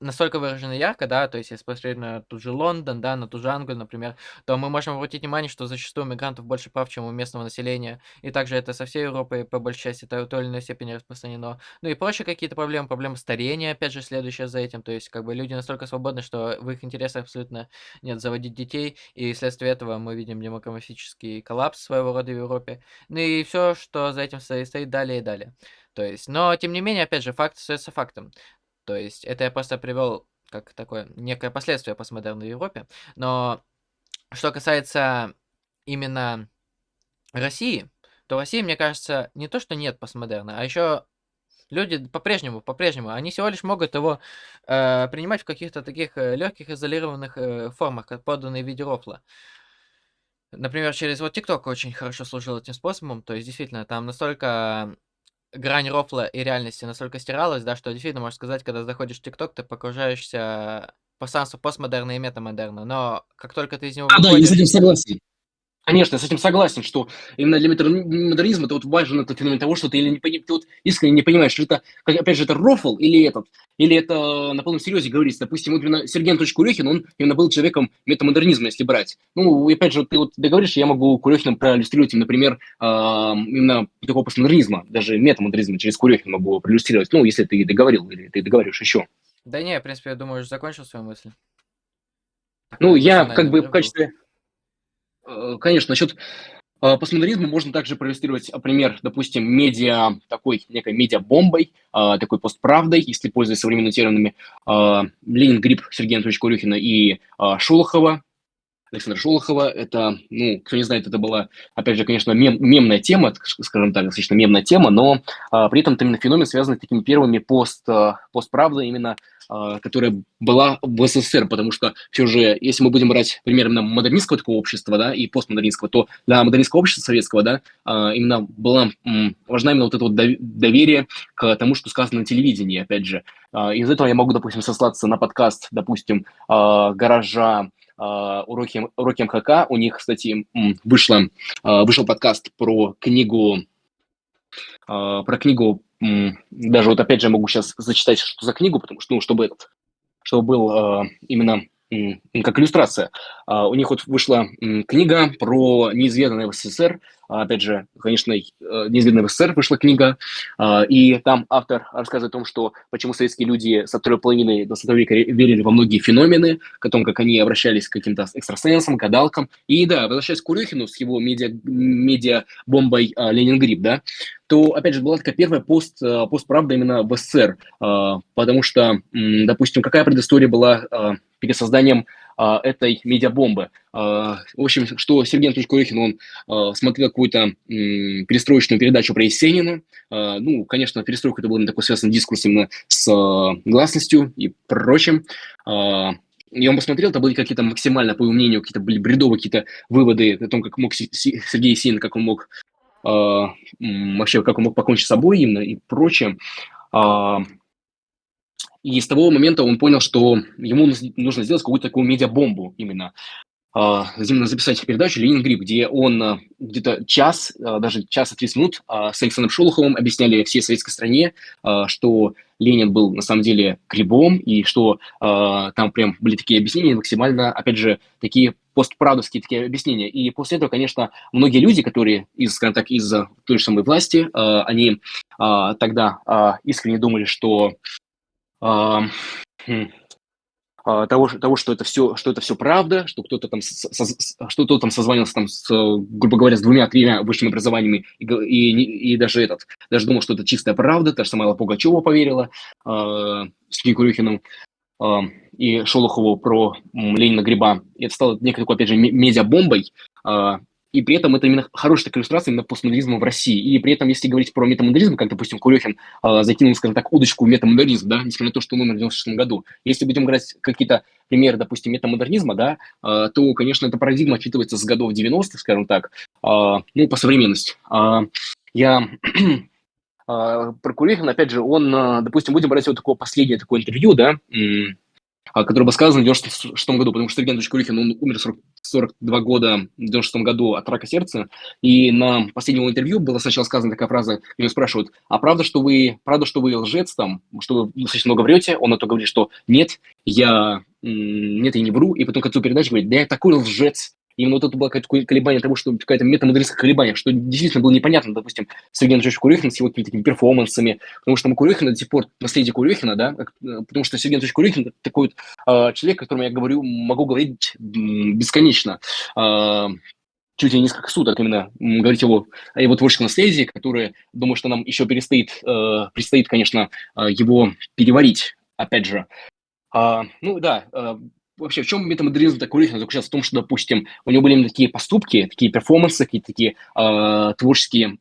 S1: настолько выражена ярко, да, то есть если посмотреть на тот же Лондон, да, на ту же Англию, например, то мы можем обратить внимание, что зачастую мигрантов больше прав, чем у местного населения, и также это со всей Европой по большей части это в той или иной степени распространено. Ну и прочие какие-то проблемы, проблемы старения, опять же, следующее за этим, то есть как бы люди настолько свободны, что в их интересах абсолютно нет заводить детей, и вследствие этого мы видим демографический коллапс своего рода в Европе. Ну и все, что за этим стоит далее и далее. То есть, но тем не менее, опять же, факт остается фактом. То есть, это я просто привел как такое некое последствие постмодерна в Европе. Но что касается именно России, то в России, мне кажется, не то, что нет постмодерна, а еще люди по-прежнему, по-прежнему, они всего лишь могут его э, принимать в каких-то таких э, легких изолированных э, формах, как поданные в виде рофла. Например, через вот TikTok очень хорошо служил этим способом. То есть, действительно, там настолько грань рофла и реальности настолько стиралась, да, что действительно, можно сказать, когда заходишь в TikTok, ты погружаешься пространство постмодерна и метамодерна. Но как только ты из него
S2: А, да, я с
S1: выходишь...
S2: этим согласен. Конечно, я с этим согласен, что именно для модернизма это вот важен этот феномен того, что ты, или не, ты вот искренне не понимаешь, что это, как, опять же, это рофл или этот, или это на полном серьезе говорится. Допустим, вот именно Сергей Анатольевич Курехин, он именно был человеком метамодернизма, если брать. Ну, и опять же, ты вот договоришь, я могу Курехиным проиллюстрировать, например, э, именно такого постмодернизма, даже метамодернизма через Курехина могу проиллюстрировать, ну, если ты договорил или ты договоришь еще.
S1: Да не, в принципе, я думаю, уже закончил свою мысль.
S2: Ну, я как бы в качестве... Э, конечно, насчет э, постмодернизма можно также проиллюстрировать э, пример, допустим, медиа, такой некой медиа-бомбой, такой постправдой, если пользуясь современными терминами, Ленин Гриб Сергея Анатольевича Курюхина и Шолохова, Александра Шолохова. Это, ну, кто не знает, это была, опять же, конечно, мем, мемная тема, скажем так, достаточно мемная тема, но а, при этом это именно феномен, связанный с такими первыми пост, постправдой, именно а, которая была в СССР, потому что все же, если мы будем брать пример именно модернистского такого общества, да, и постмодернистского, то для модернистского общества советского, да, а, именно была важна именно вот это вот доверие к тому, что сказано на телевидении, опять же. А, из этого я могу, допустим, сослаться на подкаст, допустим, гаража уроки, уроки МХК. У них, кстати, вышло, вышел подкаст про книгу про книгу даже вот опять же могу сейчас зачитать, что за книгу, потому что, ну, чтобы этот, чтобы был именно как иллюстрация. У них вот вышла книга про неизведанное в СССР. Uh, опять же, конечно, uh, неизведанное в СССР вышла книга. И там автор рассказывает о том, что почему советские люди со второй половины 20 века верили во многие феномены, о том, как они обращались к каким-то экстрасенсам, гадалкам. И да, возвращаясь к Курехину с его медиа, медиа-бомбой Ленингрид, да, то, опять же, была такая первая пост, постправда именно в СССР, потому что, допустим, какая предыстория была перед созданием а, этой медиабомбы. А, в общем, что Сергей Анатольевич Курехин, он а, смотрел какую-то перестроечную передачу про Есенина. А, ну, конечно, перестройка это был такой связан дискурс именно с гласностью и прочим. И он посмотрел, это были какие-то максимально, по его мнению, какие-то были бредовые какие-то выводы о том, как мог Сергей Есенин, как он мог вообще, как он мог покончить с собой именно и прочее. И с того момента он понял, что ему нужно сделать какую-то такую медиабомбу именно. Uh, именно записать передачу «Ленин Гриб», где он uh, где-то час, uh, даже час и 30 минут с Александром Шолоховым объясняли всей советской стране, что Ленин был на самом деле грибом, и что там прям были такие объяснения максимально, опять же, такие постправдовские такие объяснения. И после этого, конечно, многие люди, которые из, скажем так, из той же самой власти, они тогда искренне думали, что а, а, того, того, что это все, что это все правда, что кто-то там, что кто-то там созванивался там, с, грубо говоря, с двумя-тремя высшими образованиями и, и, и даже этот, даже думал, что это чистая правда, та же самая Пугачева поверила э, с Курюхиным э, и Шолохову про Ленина Гриба. И это стало некой такой, опять же, медиабомбой, э, и при этом это именно хорошая иллюстрация именно постмодернизма в России. И при этом, если говорить про метамодернизм, как, допустим, Курехин э, закинул, скажем так, удочку в метамодернизм, да, несмотря на то, что он умер в 96 году. Если будем брать какие-то примеры, допустим, метамодернизма, да, э, то, конечно, эта парадигма отчитывается с годов 90-х, скажем так, э, ну, по современности. Э, я про Курехина, опять же, он, допустим, будем брать вот такое последнее такое интервью, да, который был сказан в 96 году, потому что Анатольевич Курихин, он умер 40, 42 года в 96 году от рака сердца, и на последнем интервью была сначала сказана такая фраза, его спрашивают, а правда, что вы, правда, что вы лжец там, что вы достаточно много врете? Он на то говорит, что нет, я, нет, я не вру, и потом к концу передачи говорит, да я такой лжец, Именно вот это было какое-то колебание того, что какая-то метамодернистское колебание, что действительно было непонятно, допустим, Сергей Анатольевич Курехин с его какими-то такими перформансами, потому что мы Курехина до сих пор, наследие Курехина, да, э, потому что Сергей Анатольевич Курехин такой вот, э, человек, которому я говорю, могу говорить бесконечно, э, чуть ли не несколько суток именно говорить его, о его творческом наследии, которое, думаю, что нам еще перестоит, э, предстоит, конечно, э, его переварить, опять же. Uh, ну да, uh, вообще, в чем метамодернизм такой личный заключался? В том, что, допустим, у него были именно такие поступки, такие перформансы, какие-то такие э, творческие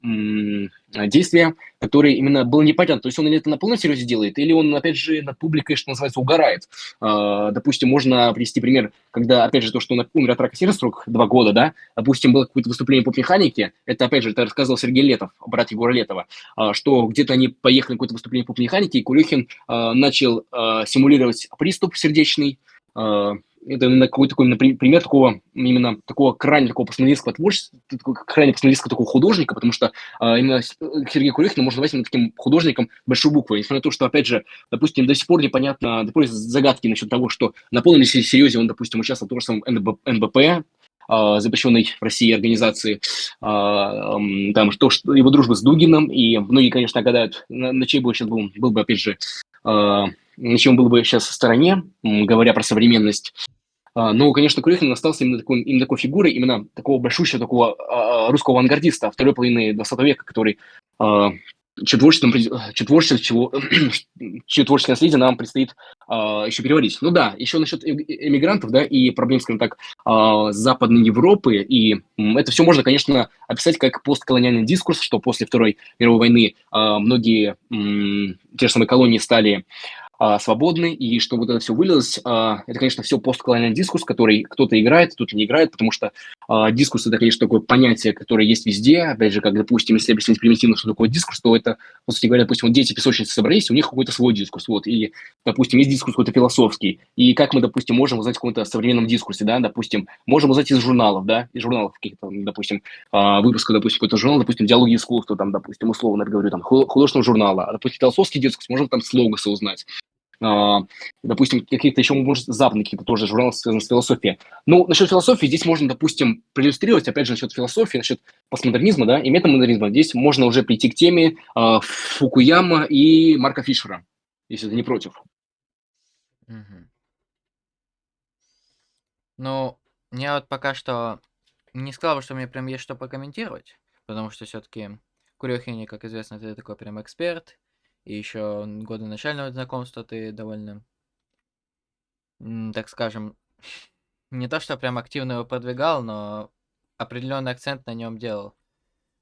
S2: э, действия, которые именно было непонятно. То есть он или это на полном серьезе делает, или он, опять же, над публикой, что называется, угорает. Э, допустим, можно привести пример, когда, опять же, то, что он умер от рака сердца срок два года, да, допустим, было какое-то выступление по механике, это, опять же, это рассказывал Сергей Летов, брат Егора Летова, э, что где-то они поехали на какое-то выступление по механике, и Курехин э, начал э, симулировать приступ сердечный, это именно какой-то такой напри- пример такого, именно такого крайне такого постмодернистского творчества, такого крайне постмодернистского такого художника, потому что а, именно Сергея Курехина можно назвать именно таким художником большой буквы, несмотря на то, что, опять же, допустим, до сих пор непонятно, до сих пор загадки насчет того, что на полном серьезе он, допустим, участвовал в том же самом НБП, а, запрещенной в России организации, а, там, что, что его дружба с Дугином, и многие, конечно, гадают, на, на чей бы сейчас был, был бы, опять же, а, на чем был бы сейчас в стороне, говоря про современность. Но, конечно, Курехин остался именно такой, именно такой фигурой, именно такого большущего, такого русского авангардиста второй половины 20 века, который чье творчество, чье творчество, чего, чье творческое наследие нам предстоит а, еще переварить. Ну да, еще насчет эмигрантов, да, и проблем, скажем так, а, Западной Европы, и это все можно, конечно, описать как постколониальный дискурс, что после Второй мировой войны а, многие м, те же самые колонии стали а, свободны, и что вот это все вылилось, а, это, конечно, все постколониальный дискурс, который кто-то играет, кто-то не играет, потому что а, дискурс – это, конечно, такое понятие, которое есть везде. Опять же, как, допустим, если объяснить примитивно, что такое дискурс, то это, по сути говоря, допустим, вот дети песочницы собрались, у них какой-то свой дискурс, вот, и, допустим, есть дискурс какой-то философский, и как мы, допустим, можем узнать в каком-то современном дискурсе, да, допустим, можем узнать из журналов, да, из журналов каких-то, допустим, выпуска, допустим, какой-то журнал, допустим, диалоги искусства, там, допустим, условно говорю, там, художественного журнала, а, допустим, философский дискурс, можем там с логоса узнать. А, допустим, каких-то еще, может, западные какие-то тоже журналы, связанные с философией. Ну, насчет философии здесь можно, допустим, проиллюстрировать, опять же, насчет философии, насчет постмодернизма, да, и метамодернизма. Здесь можно уже прийти к теме э, Фукуяма и Марка Фишера, если ты не против.
S1: Угу. Ну, я вот пока что не сказал, что мне прям есть что покомментировать, потому что все-таки Курехини, как известно, ты такой прям эксперт, и еще годы начального знакомства ты довольно, так скажем, не то что прям активно его продвигал, но определенный акцент на нем делал.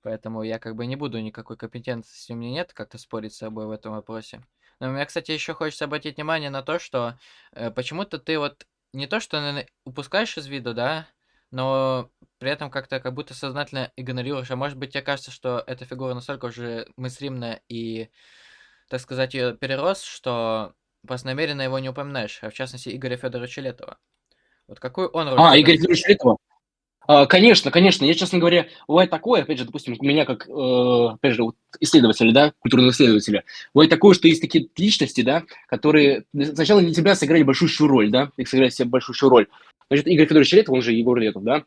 S1: Поэтому я как бы не буду никакой компетенции у меня нет как-то спорить с собой в этом вопросе. Но мне, кстати, еще хочется обратить внимание на то, что э, почему-то ты вот не то что наверное, упускаешь из виду, да, но при этом как-то как будто сознательно игнорируешь. А может быть, тебе кажется, что эта фигура настолько уже мыслимная и так сказать, ее перерос, что просто намеренно его не упоминаешь, а в частности Игоря Федоровича Летова. Вот какой он
S2: роль? А, Игорь Федорович Летова? А, конечно, конечно. Я, честно говоря, бывает такое, опять же, допустим, у меня как, э, опять же, вот исследователя, да, культурного исследователя, бывает такое, что есть такие личности, да, которые сначала для тебя сыграли большущую роль, да, их сыграли себе большущую роль. Значит, Игорь Федорович Летов, он же Егор Летов, да,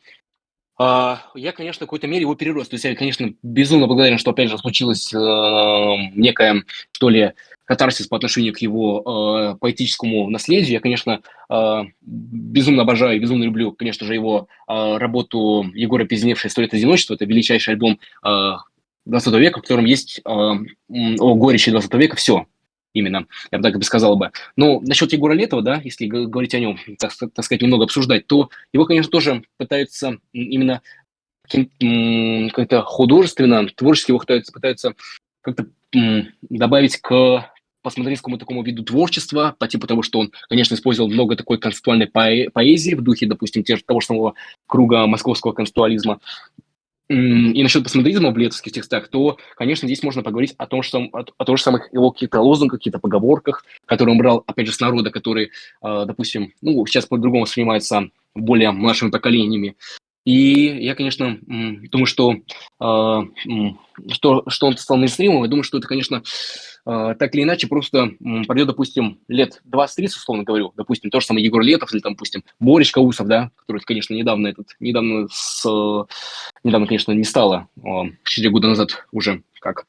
S2: я, конечно, в какой-то мере его перерос. То есть я, конечно, безумно благодарен, что, опять же, случилось э, некая, что ли, катарсис по отношению к его э, поэтическому наследию. Я, конечно, э, безумно обожаю и безумно люблю, конечно же, его э, работу Егора Пизневшая «Сто лет одиночества». Это величайший альбом э, 20 века, в котором есть э, о горечи 20 века все именно, я бы так и сказал бы. Но насчет Егора Летова, да, если говорить о нем, так, так сказать, немного обсуждать, то его, конечно, тоже пытаются именно как-то художественно, творчески его пытаются, пытаются как-то добавить к посмотрительскому такому виду творчества, по типу того, что он, конечно, использовал много такой концептуальной поэзии в духе, допустим, того же самого круга московского концептуализма и насчет посмодризма в летовских текстах, то, конечно, здесь можно поговорить о том, что, о, о том же самых его каких-то лозунгах, каких-то поговорках, которые он брал, опять же, с народа, который, э, допустим, ну, сейчас по-другому воспринимается более младшими поколениями. И я, конечно, думаю, что, э, что, что он стал мейнстримом, я думаю, что это, конечно, э, так или иначе просто пройдет, допустим, лет 20-30, условно говорю, допустим, то же самое Егор Летов или, там, допустим, Борис Каусов, да, который, конечно, недавно этот, недавно, с, недавно, конечно, не стало, 4 года назад уже как.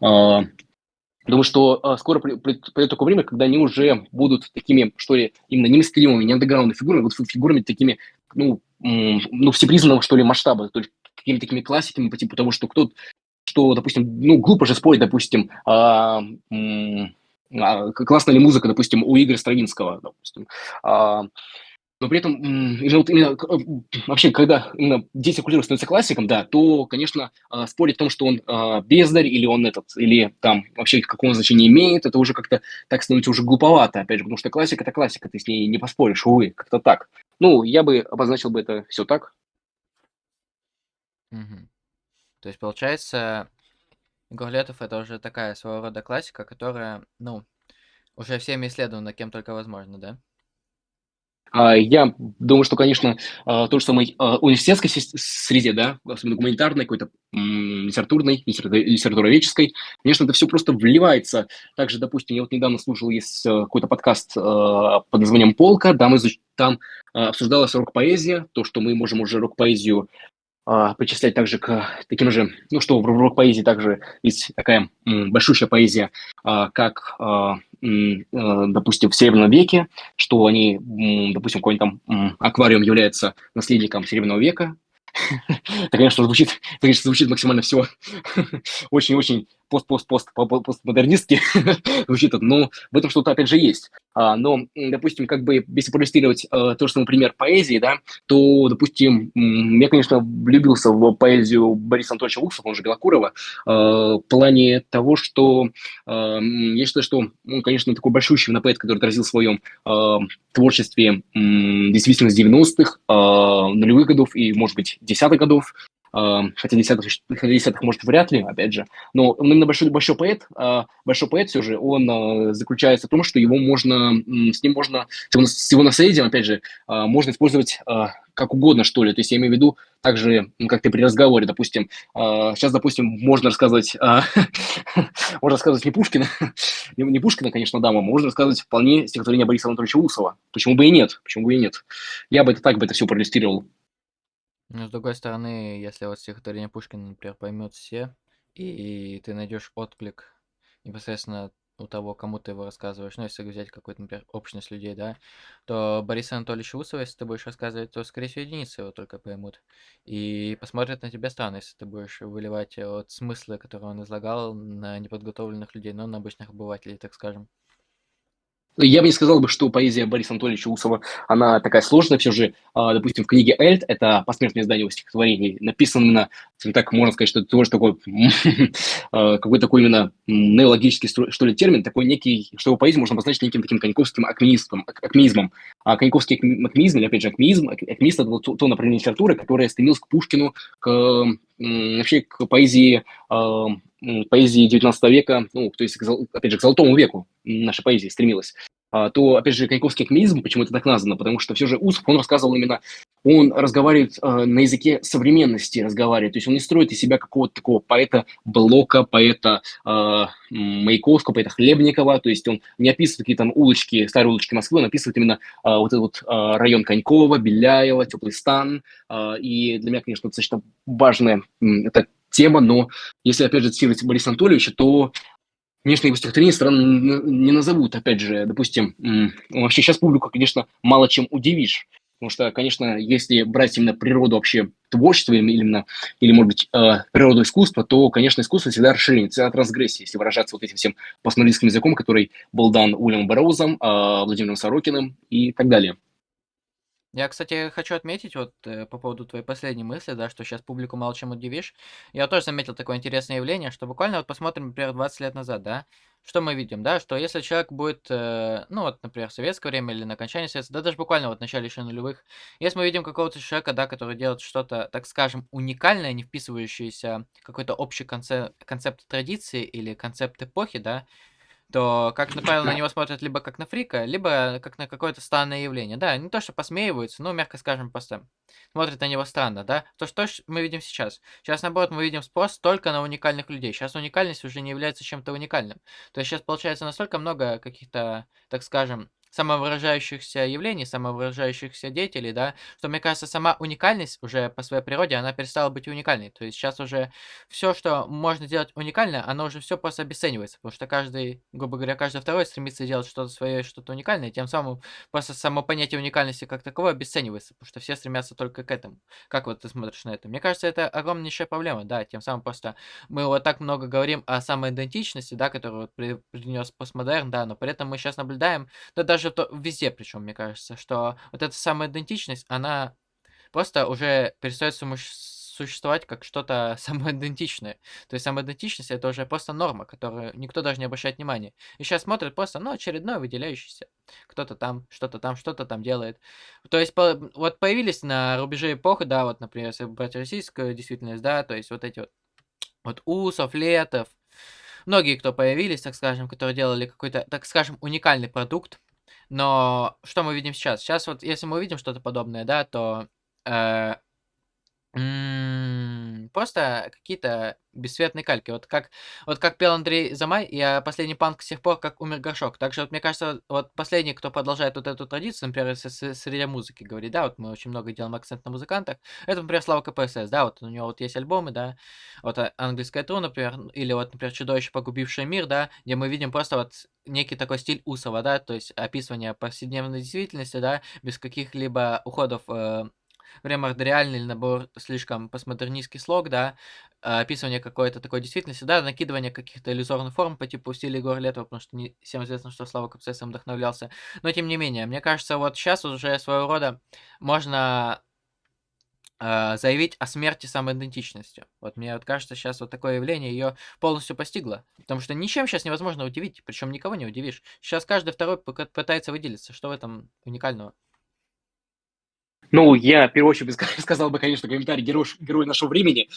S2: Думаю, что скоро придет такое время, когда они уже будут такими, что ли, именно не мейнстримовыми, не андеграундными фигурами, вот фигурами такими, ну, ну, всепризнанного, что ли, масштаба, то есть какими-то такими классиками по типу того, что кто что, допустим, ну, глупо же спорить, допустим, а, а, классная ли музыка, допустим, у Игоря Стравинского, допустим. А, но при этом вот именно, вообще, когда именно дети культуры становятся классиком, да, то, конечно, а, спорить о том, что он а, бездарь или он этот, или там вообще какого значения имеет, это уже как-то так становится уже глуповато, опять же, потому что классика – это классика, ты с ней не поспоришь, увы, как-то так. Ну, я бы обозначил бы это все так.
S1: Мгм. То есть, получается, Егор Летов это уже такая своего рода классика, которая, ну, уже всеми исследована кем только возможно, да?
S2: А, я думаю, что, конечно, а, то же самое а, университетской среде, да, особенно гуманитарной, какой-то литературной, литературоведческой, конечно, это все просто вливается. Также, допустим, я вот недавно слушал, есть э, какой-то подкаст под названием «Полка», да, мы там обсуждалась рок-поэзия, то, что мы можем уже рок-поэзию причислять также к таким же, ну, что в рок-поэзии также есть такая большущая поэзия, как Э, допустим, в Серебряном веке, что они, допустим, какой-нибудь там аквариум является наследником Серебряного века. Это, конечно, звучит, конечно, звучит максимально все очень-очень пост-пост-пост постмодернистски звучит, но в этом что-то, опять же, есть. А, но, допустим, как бы, если проиллюстрировать э, то, что, например, поэзии, да, то, допустим, я, конечно, влюбился в поэзию Бориса Анатольевича Луксова, он же Белокурова, э, в плане того, что э, я считаю, что он, конечно, такой большущий поэт, который отразил в своем э, творчестве действительно с 90-х, э, нулевых годов и, может быть, десятых годов, хотя десятых, хотя десятых, может, вряд ли, опять же, но он именно большой, большой поэт, а, большой поэт все же, он а, заключается в том, что его можно, с ним можно, с его наследием, опять же, можно использовать как угодно, что ли, то есть я имею в виду также, как ты при разговоре, допустим, сейчас, допустим, можно рассказывать, можно рассказывать не Пушкина, не Пушкина, конечно, дама, можно рассказывать вполне стихотворение Бориса Анатольевича Усова, почему бы и нет, почему бы и нет, я бы это так бы это все проиллюстрировал.
S1: Но с другой стороны, если вот стихотворение Пушкина, например, поймет все, и ты найдешь отклик непосредственно у того, кому ты его рассказываешь, ну, если взять какую-то, например, общность людей, да, то Борис Анатольевич Усова, если ты будешь рассказывать, то, скорее всего, единицы его только поймут. И посмотрят на тебя странно, если ты будешь выливать вот смыслы, которые он излагал на неподготовленных людей, но на обычных обывателей, так скажем.
S2: Я бы не сказал бы, что поэзия Бориса Анатольевича Усова, она такая сложная все же. А, допустим, в книге «Эльт», это посмертное издание его стихотворений, написано именно, так можно сказать, что это тоже такой, а, какой такой именно неологический, что ли, термин, такой некий, что его поэзию можно обозначить неким таким коньковским акмеизмом. акмеизмом. А коньковский акмеизм, или опять же акмеизм, акмеист – это то, то направление литературы, которое стремилось к Пушкину, к вообще к поэзии а, поэзии 19 века, ну, то есть, опять же, к золотому веку наша поэзия стремилась, а, то, опять же, Коньковский акмеизм, почему это так названо, потому что все же Усов, он рассказывал именно, он разговаривает э, на языке современности, разговаривает, то есть он не строит из себя какого-то такого поэта Блока, поэта э, Маяковского, поэта Хлебникова, то есть он не описывает какие-то там улочки, старые улочки Москвы, он описывает именно э, вот этот вот э, район Конькова, Беляева, Теплый стан, э, и для меня, конечно, достаточно важная это тема, но если, опять же, цитировать Бориса Анатольевича, то, конечно, его стихотворение странно не назовут, опять же, допустим, вообще сейчас публику, конечно, мало чем удивишь, потому что, конечно, если брать именно природу вообще творчества именно, или, может быть, э, природу искусства, то, конечно, искусство всегда расширение, всегда трансгрессия, если выражаться вот этим всем постмодернистским языком, который был дан Уильямом Бэрроузом, э, Владимиром Сорокиным и так далее.
S1: Я, кстати, хочу отметить вот э, по поводу твоей последней мысли, да, что сейчас публику мало чем удивишь. Я тоже заметил такое интересное явление, что буквально вот посмотрим, например, 20 лет назад, да, что мы видим, да, что если человек будет, э, ну вот, например, в советское время или на окончании советского, да даже буквально вот в начале еще нулевых, если мы видим какого-то человека, да, который делает что-то, так скажем, уникальное, не вписывающееся в какой-то общий концепт, концепт традиции или концепт эпохи, да, то, как правило, на него смотрят либо как на фрика, либо как на какое-то странное явление. Да, не то, что посмеиваются, но, мягко скажем, просто смотрят на него странно, да. То, что мы видим сейчас. Сейчас, наоборот, мы видим спрос только на уникальных людей. Сейчас уникальность уже не является чем-то уникальным. То есть сейчас получается настолько много каких-то, так скажем, самовыражающихся явлений, самовыражающихся деятелей, да, что, мне кажется, сама уникальность уже по своей природе, она перестала быть уникальной. То есть сейчас уже все, что можно делать уникально, оно уже все просто обесценивается, потому что каждый, грубо говоря, каждый второй стремится делать что-то свое, что-то уникальное, тем самым просто само понятие уникальности как таковое обесценивается, потому что все стремятся только к этому. Как вот ты смотришь на это? Мне кажется, это огромнейшая проблема, да, тем самым просто мы вот так много говорим о самоидентичности, да, которую вот принес постмодерн, да, но при этом мы сейчас наблюдаем, да даже даже то везде, причем, мне кажется, что вот эта самая идентичность, она просто уже перестает существовать как что-то самоидентичное. То есть самоидентичность это уже просто норма, которую никто даже не обращает внимания. И сейчас смотрят просто, ну, очередной выделяющийся. Кто-то там, что-то там, что-то там делает. То есть по, вот появились на рубеже эпохи, да, вот, например, если брать российскую действительность, да, то есть вот эти вот, вот Усов, Летов, многие, кто появились, так скажем, которые делали какой-то, так скажем, уникальный продукт, Но что мы видим сейчас? Сейчас вот, если мы увидим что-то подобное, да, то э, Просто какие-то бесцветные кальки. Вот как вот как пел Андрей Замай, я последний панк с тех пор, как умер Горшок. Также вот мне кажется, вот последний, кто продолжает вот эту традицию, например, с с среди музыки говорит, да, вот мы очень много делаем акцент на музыкантах. Это, например, Слава КПСС, да, вот у него вот есть альбомы, да, вот а английская тру, например, или вот, например, Чудовище, погубившее мир, да, где мы видим просто вот некий такой стиль Усова, да, то есть описывание повседневной действительности, да, без каких-либо уходов э, ремордериальный или, наоборот, слишком постмодернистский слог, да, а, описывание какой-то такой действительности, да, накидывание каких-то иллюзорных форм по типу стиля Егора Летова, потому что не всем известно, что Слава Капсес вдохновлялся. Но, тем не менее, мне кажется, вот сейчас уже своего рода можно э, заявить о смерти самоидентичностью. Вот мне вот кажется, сейчас вот такое явление ее полностью постигло. Потому что ничем сейчас невозможно удивить, причем никого не удивишь. Сейчас каждый второй пытается выделиться. Что в этом уникального?
S2: Ну, я, в первую очередь, сказал бы, конечно, комментарий герой, герой нашего времени.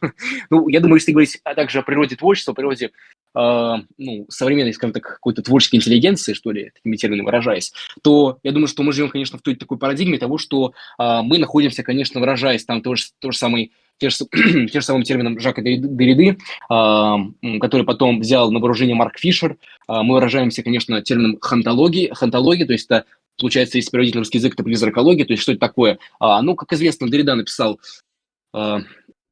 S2: ну, я думаю, если говорить а также о природе творчества, о природе э, ну, современной, скажем так, какой-то творческой интеллигенции, что ли, такими терминами выражаясь, то я думаю, что мы живем, конечно, в той такой парадигме того, что э, мы находимся, конечно, выражаясь там тоже, то же самый те же, те же самым термином Жака Дерриды, э, который потом взял на вооружение Марк Фишер. Мы выражаемся, конечно, термином хантологии, хантологии, то есть это получается, если переводить русский язык, это призракология, то есть что это такое? А, ну, как известно, Дорида написал а,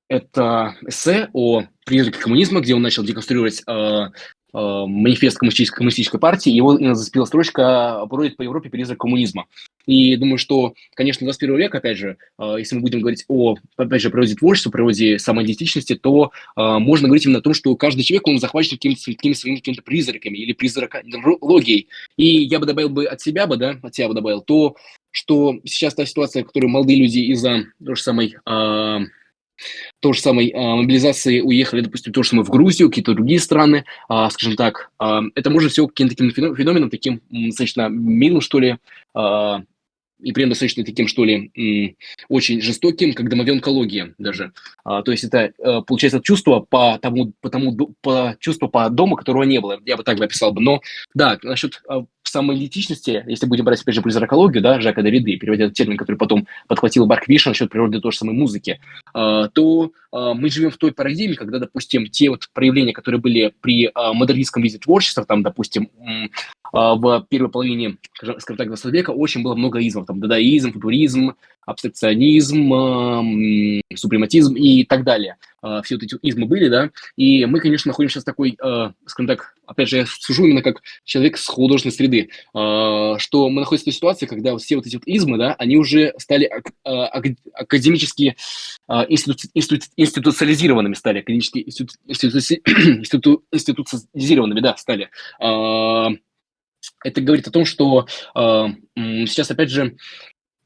S2: это эссе о призраке коммунизма, где он начал деконструировать а, манифест коммунистической, коммунистической партии, его зацепила строчка «Бродит по Европе призрак коммунизма». И думаю, что, конечно, 21 век, опять же, а, если мы будем говорить о, опять же, природе творчества, природе самоидентичности, то а, можно говорить именно о том, что каждый человек, он захвачен какими-то какими своими какими-то призраками или призракологией. И я бы добавил бы от себя бы, да, от себя бы добавил то, что сейчас та ситуация, в которой молодые люди из-за той же самой э, то же самой э, мобилизации уехали, допустим, то же самое в Грузию, какие-то другие страны, э, скажем так, э, это может все каким-то таким феноменом, таким достаточно милым, что ли, и этом достаточно таким, что ли, очень жестоким, как домовенкология даже. А, то есть это, э, получается, чувство по тому, по тому, по чувство по дому, которого не было, я бы так бы описал бы. Но да, насчет а, самоидентичности, если будем брать, опять же, призракологию, да, Жака Дориды, переводя этот термин, который потом подхватил Барк Вишен насчет природы той же самой музыки, а, то мы живем в той парадигме, когда, допустим, те вот проявления, которые были при модернистском виде творчества, там, допустим, в первой половине, скажем так, 20 века очень было много измов, там, дадаизм, футуризм, абстракционизм, супрематизм и так далее. А, все вот эти измы были, да, и мы, конечно, находимся сейчас в такой, а, скажем так, опять же, я сужу именно как человек с художественной среды, что мы находимся в той ситуации, когда все вот эти вот измы, да, они уже стали академически институциализированными стали, академически институциализированными, да, стали это говорит о том, что э, сейчас, опять же,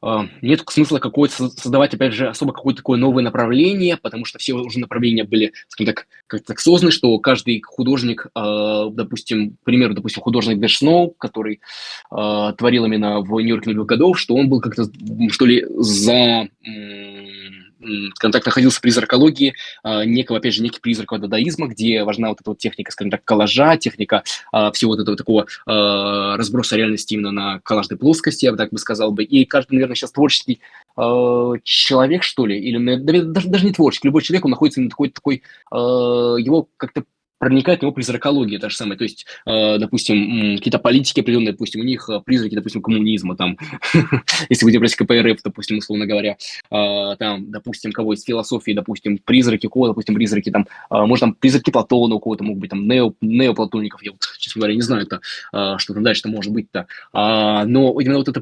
S2: э, нет смысла какой-то создавать, опять же, особо какое-то такое новое направление, потому что все уже направления были, скажем так, как-то так созданы, что каждый художник, э, допустим, к примеру, допустим, художник Дэш Сноу, который э, творил именно в Нью-Йорке годов, что он был как-то, что ли, за скажем так, находился в призракологии э, некого, опять же, некий призрак дадаизма, где важна вот эта вот техника, скажем так, коллажа, техника э, всего вот этого такого э, разброса реальности именно на коллажной плоскости, я бы так бы сказал бы. И каждый, наверное, сейчас творческий человек, что ли, или даже, даже не творческий, любой человек, он находится на такой, такой его как-то проникает в него призракология та же самая. То есть, э, допустим, какие-то политики определенные, допустим, у них э, призраки, допустим, коммунизма, там, если будем брать КПРФ, допустим, условно говоря, э, там, допустим, кого из философии, допустим, призраки кого, допустим, призраки, там, может, там, призраки Платона у кого-то могут быть, там, нео, неоплатоников, я вот, честно говоря, не знаю, это, что там дальше-то может быть-то. А, но именно вот это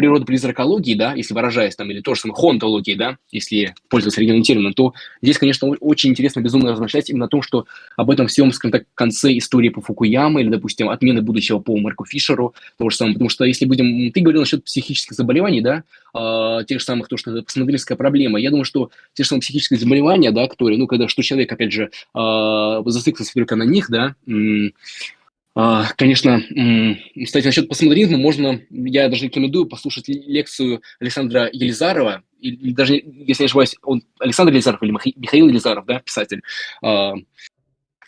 S2: природа призракологии, да, если выражаясь там, или то же самое хонтологии, да, если пользоваться оригинальным то здесь, конечно, очень интересно безумно размышлять именно о том, что об этом всем, скажем так, конце истории по Фукуяме или, допустим, отмены будущего по Марку Фишеру, то же самое, потому что если будем, ты говорил насчет психических заболеваний, да, э, тех же самых, то, что это посмотрительская проблема, я думаю, что те же самые психические заболевания, да, которые, ну, когда, что человек, опять же, э, зациклился только на них, да, а, конечно, кстати, насчет постмодернизма можно, я даже рекомендую послушать лекцию Александра Елизарова, или даже, если не ошибаюсь, он Александр Елизаров или Михаил Елизаров, да, писатель, а, а,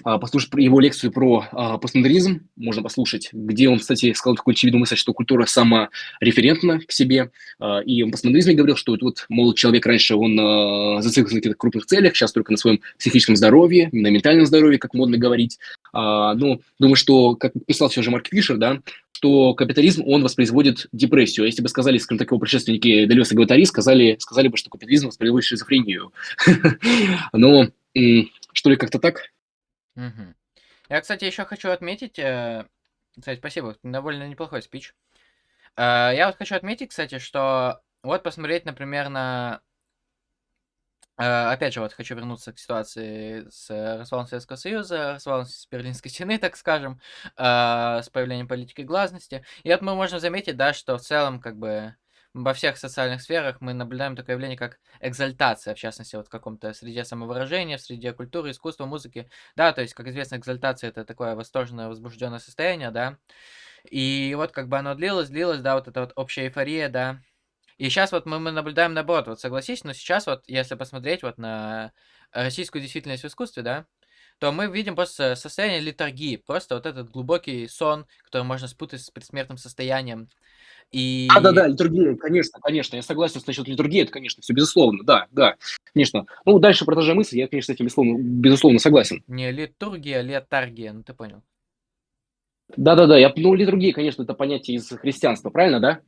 S2: послушать его лекцию про а, постмодернизм, можно послушать, где он, кстати, сказал такую очевидную мысль, что культура самореферентна к себе, а, и он в постмодернизме говорил, что вот, мол, человек раньше, он зациклен на каких-то крупных целях, сейчас только на своем психическом здоровье, на ментальном здоровье, как модно говорить. Ну, думаю, что, как писал все же Марк Фишер, да, что капитализм, он воспроизводит депрессию. А если бы сказали, скажем так, его предшественники Делес и Гватари, сказали, сказали бы, что капитализм воспроизводит шизофрению. Но, что ли, как-то так?
S1: Мгм. Я, кстати, еще хочу отметить, э, кстати, спасибо, довольно неплохой спич. Э, я вот хочу отметить, кстати, что вот посмотреть, например, на... э, опять же, вот хочу вернуться к ситуации с развалом Советского Союза, развалом Берлинской стены, так скажем, с появлением политики гласности. И вот мы можем заметить, да, что в целом, как бы, во всех социальных сферах мы наблюдаем такое явление, как экзальтация, в частности, вот в каком-то среде самовыражения, в среде культуры, искусства, музыки. Да, то есть, как известно, экзальтация это такое восторженное, возбужденное состояние, да. И вот как бы оно длилось, длилось, да, вот эта вот общая эйфория, да. И сейчас вот мы, мы наблюдаем наоборот, вот согласись, но сейчас вот, если посмотреть вот на российскую действительность в искусстве, да, то мы видим просто состояние литургии, просто вот этот глубокий сон, который можно спутать с предсмертным состоянием. И
S2: литургия, конечно, конечно, я согласен с насчет литургии, это, конечно, все безусловно, да, да, конечно. Ну, дальше продолжая мысль, я, конечно, с этим безусловно, безусловно согласен.
S1: не литургия, а летаргия, ну ты понял.
S2: Да-да-да, я, ну, литургия, конечно, это понятие из христианства, правильно, да?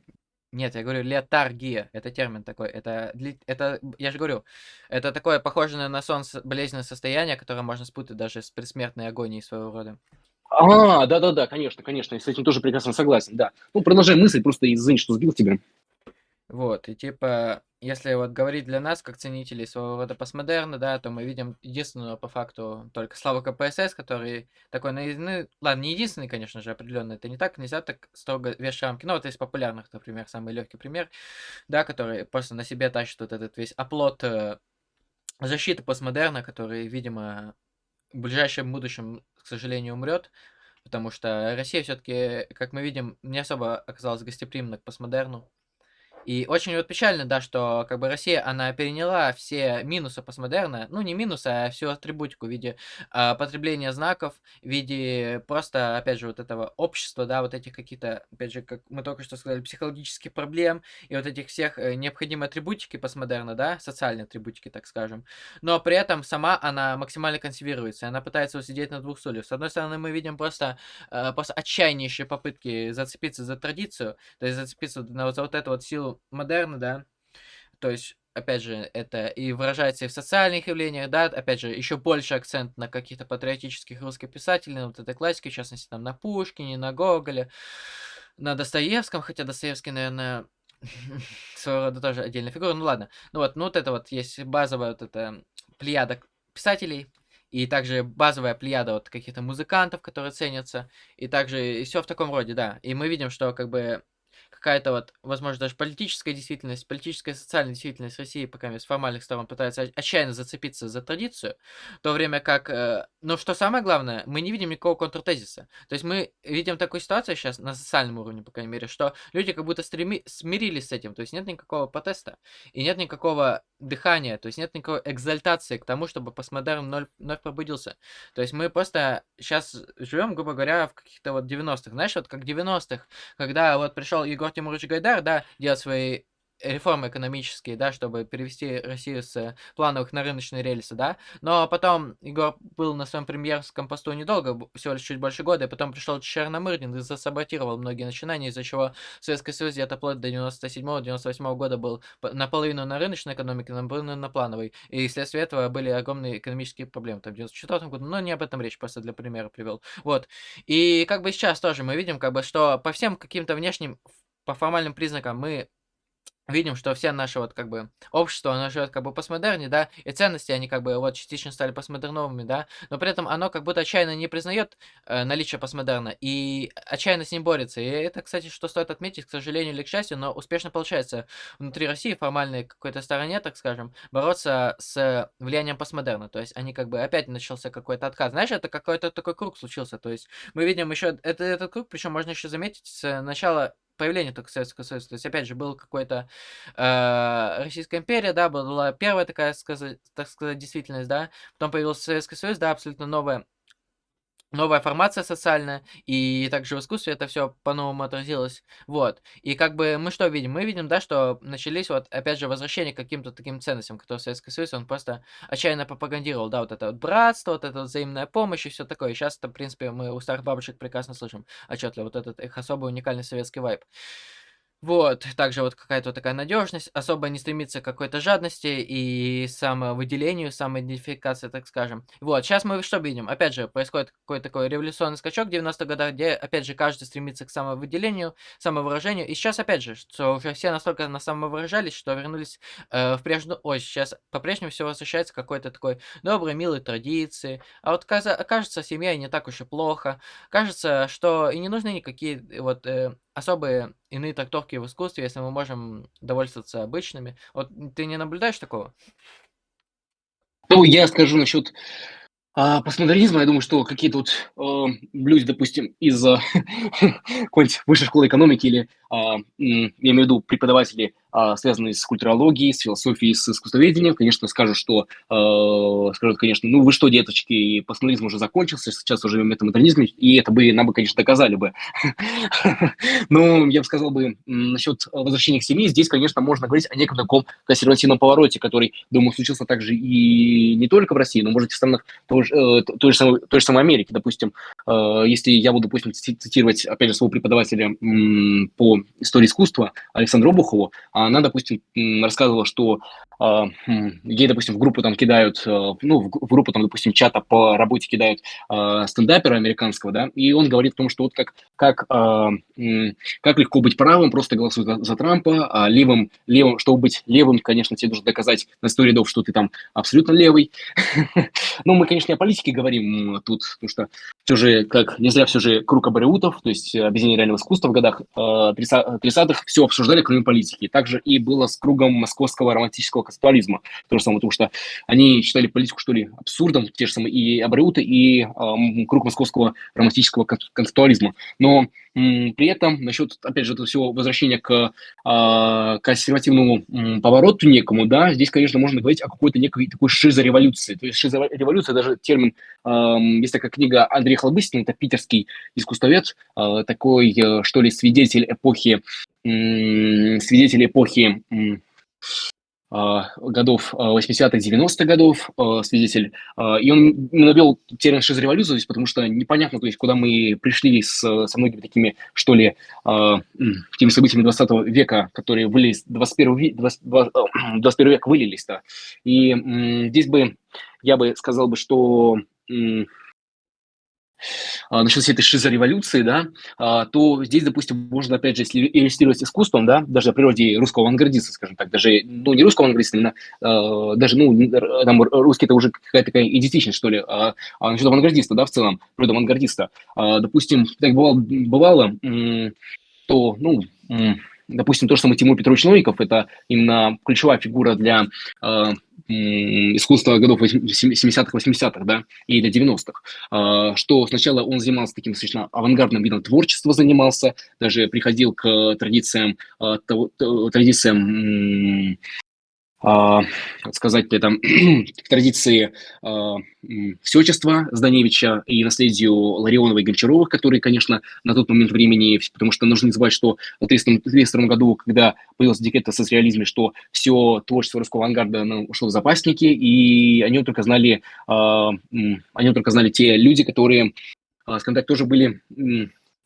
S1: Нет, я говорю летаргия, это термин такой, это, это, я же говорю, это такое похожее на сон болезненное состояние, которое можно спутать даже с предсмертной агонией своего рода.
S2: А, да-да-да, конечно, конечно, я с этим тоже прекрасно согласен, да. Ну, продолжай мысль, просто извини, что сбил тебя.
S1: Вот, и типа, если вот говорить для нас, как ценителей своего рода постмодерна, да, то мы видим единственного по факту только Славу КПСС, который такой, ну, ну, ладно, не единственный, конечно же, определенно, это не так, нельзя так строго вешать рамки. Ну, вот из популярных, например, самый легкий пример, да, который просто на себе тащит вот этот весь оплот э, защиты постмодерна, который, видимо, в ближайшем будущем, к сожалению, умрет, потому что Россия все-таки, как мы видим, не особо оказалась гостеприимна к постмодерну. И очень вот печально, да, что как бы Россия, она переняла все минусы постмодерна, ну не минусы, а всю атрибутику в виде а, потребления знаков, в виде просто, опять же, вот этого общества, да, вот этих каких-то, опять же, как мы только что сказали, психологических проблем и вот этих всех э, необходимой атрибутики постмодерна, да, социальные атрибутики, так скажем. Но при этом сама она максимально консервируется, она пытается усидеть на двух стульях. С одной стороны, мы видим просто, э, просто отчаяннейшие попытки зацепиться за традицию, то есть зацепиться на вот, за вот эту вот силу модерна, да, то есть опять же, это и выражается и в социальных явлениях, да, опять же, еще больше акцент на каких-то патриотических русских писателей, на вот этой классике, в частности, там, на Пушкине, на Гоголе, на Достоевском, хотя Достоевский, наверное, своего рода тоже отдельная фигура, ну ладно. Ну вот, ну вот это вот есть базовая вот эта плеяда писателей, и также базовая плеяда вот каких-то музыкантов, которые ценятся, и также все в таком роде, да. И мы видим, что как бы какая-то вот, возможно, даже политическая действительность, политическая и социальная действительность России, пока с формальных сторон пытается отчаянно зацепиться за традицию, в то время как, э, но что самое главное, мы не видим никакого контртезиса. То есть мы видим такую ситуацию сейчас на социальном уровне, по крайней мере, что люди как будто стреми... смирились с этим, то есть нет никакого протеста, и нет никакого дыхания, то есть нет никакой экзальтации к тому, чтобы постмодерн вновь, вновь пробудился. То есть мы просто сейчас живем, грубо говоря, в каких-то вот 90-х. Знаешь, вот как 90-х, когда вот пришел Егор Тимурович Гайдар, да, делать свои реформы экономические, да, чтобы перевести Россию с плановых на рыночные рельсы, да. Но потом Егор был на своем премьерском посту недолго, всего лишь чуть больше года, и потом пришел Черномырдин и засаботировал многие начинания, из-за чего Советский Союз где-то вплоть до 97-98 года был наполовину на рыночной экономике, наполовину на плановой. И вследствие этого были огромные экономические проблемы там в 94 году, но не об этом речь, просто для примера привел. Вот. И как бы сейчас тоже мы видим, как бы, что по всем каким-то внешним по формальным признакам мы видим, что все наши вот как бы общество, оно живет как бы постмодерне, да, и ценности, они как бы вот частично стали постмодерновыми, да, но при этом оно как будто отчаянно не признает э, наличие постмодерна и отчаянно с ним борется. И это, кстати, что стоит отметить, к сожалению или к счастью, но успешно получается внутри России, формальной какой-то стороне, так скажем, бороться с влиянием постмодерна. То есть они как бы опять начался какой-то откат. Знаешь, это какой-то такой круг случился. То есть мы видим еще это, этот круг, причем можно еще заметить с начала появления только Советского Союза. То есть, опять же, был какой-то э, Российская империя, да, была первая такая, так сказать, действительность, да, потом появился Советский Союз, да, абсолютно новая новая формация социальная, и также в искусстве это все по-новому отразилось. Вот. И как бы мы что видим? Мы видим, да, что начались вот, опять же, возвращение к каким-то таким ценностям, которые Советский Союз, он просто отчаянно пропагандировал, да, вот это вот братство, вот эта вот взаимная помощь и все такое. И сейчас это, в принципе, мы у старых бабушек прекрасно слышим отчетливо, вот этот их особый уникальный советский вайб. Вот, также вот какая-то такая надежность, особо не стремится к какой-то жадности и самовыделению, самоидентификации, так скажем. Вот, сейчас мы что видим? Опять же, происходит какой-то такой революционный скачок в 90-х годах, где, опять же, каждый стремится к самовыделению, самовыражению. И сейчас, опять же, что уже все настолько на самовыражались, что вернулись э, в прежнюю... Ой, сейчас по-прежнему все возвращается к какой-то такой доброй, милой традиции. А вот кажется, семья не так уж и плохо. Кажется, что и не нужны никакие вот э, особые иные трактовки в искусстве, если мы можем довольствоваться обычными. Вот ты не наблюдаешь такого?
S2: Ну, я скажу насчет а, постмодернизма, я думаю, что какие-то вот э, люди, допустим, из э, какой-нибудь высшей школы экономики или, э, я имею в виду преподаватели связанные с культурологией, с философией, с искусствоведением, конечно, скажут, что, э, скажут, конечно, ну вы что, деточки, постмодернизм уже закончился, сейчас уже метамодернизм, и это бы нам бы, конечно, доказали бы. Но я бы сказал бы насчет возвращения к семье, здесь, конечно, можно говорить о неком таком консервативном повороте, который, думаю, случился также и не только в России, но, может, в странах той же, э, той же, самой, той Америки, допустим, э, если я буду, допустим, цитировать, опять же, своего преподавателя по истории искусства Александру Обухову, она, допустим, рассказывала, что ей, допустим, в группу там кидают, э, ну, в, группу там, допустим, чата по работе кидают э, стендапера американского, да, и он говорит о том, что вот как, как, э, как легко быть правым, просто голосуй за, за Трампа, а левым, левым, чтобы быть левым, конечно, тебе нужно доказать на 100 рядов, что ты там абсолютно левый. Ну, мы, конечно, не о политике говорим тут, потому что все же, как не зря все же круг абориутов, то есть объединение реального искусства в годах 30-х, все обсуждали, кроме политики. Также же и было с кругом московского романтического концептуализма. То же самое, потому что они считали политику, что ли, абсурдом, те же самые и Абреуты, и э, круг московского романтического концептуализма. Но при этом насчет, опять же, этого всего возвращения к э, консервативному э, повороту некому, да, здесь, конечно, можно говорить о какой-то некой такой шизореволюции. То есть шизореволюция, даже термин, э, есть такая книга Андрея Хлобыстина, это питерский искусствовед, э, такой, э, что ли, свидетель эпохи свидетель эпохи а, годов 80-х, 90-х годов, а, свидетель, и он навел термин шизореволюция, потому что непонятно, то есть, куда мы пришли с, со многими такими, что ли, теми событиями 20 века, которые вылились, 21, 20, 21 век вылились, да. И здесь бы, я бы сказал бы, что а, насчет всей этой шизореволюции, да, а, то здесь, допустим, можно, опять же, если иллюстрировать искусством, да, даже о природе русского авангардиста, скажем так, даже, ну, не русского авангардиста, именно, э, даже, ну, там, русский это уже какая-то такая идентичность, что ли, а, а насчет авангардиста, да, в целом, природа авангардиста. А, допустим, так бывало, бывало то, ну, допустим, то, что мы Тимур Петрович Новиков, это именно ключевая фигура для э, искусства годов 70-х, 80-х, да, и для 90-х, э, что сначала он занимался таким достаточно авангардным видом творчества, занимался, даже приходил к традициям, э, традициям э, сказать это, к традиции э, всечества Зданевича и наследию Ларионова и Гончаровых, которые, конечно, на тот момент времени, потому что нужно не забывать, что в 1932 году, когда появился декрет о социализме, что все творчество русского авангарда ушло в запасники, и они только знали, э, они только знали те люди, которые, скажем так, тоже были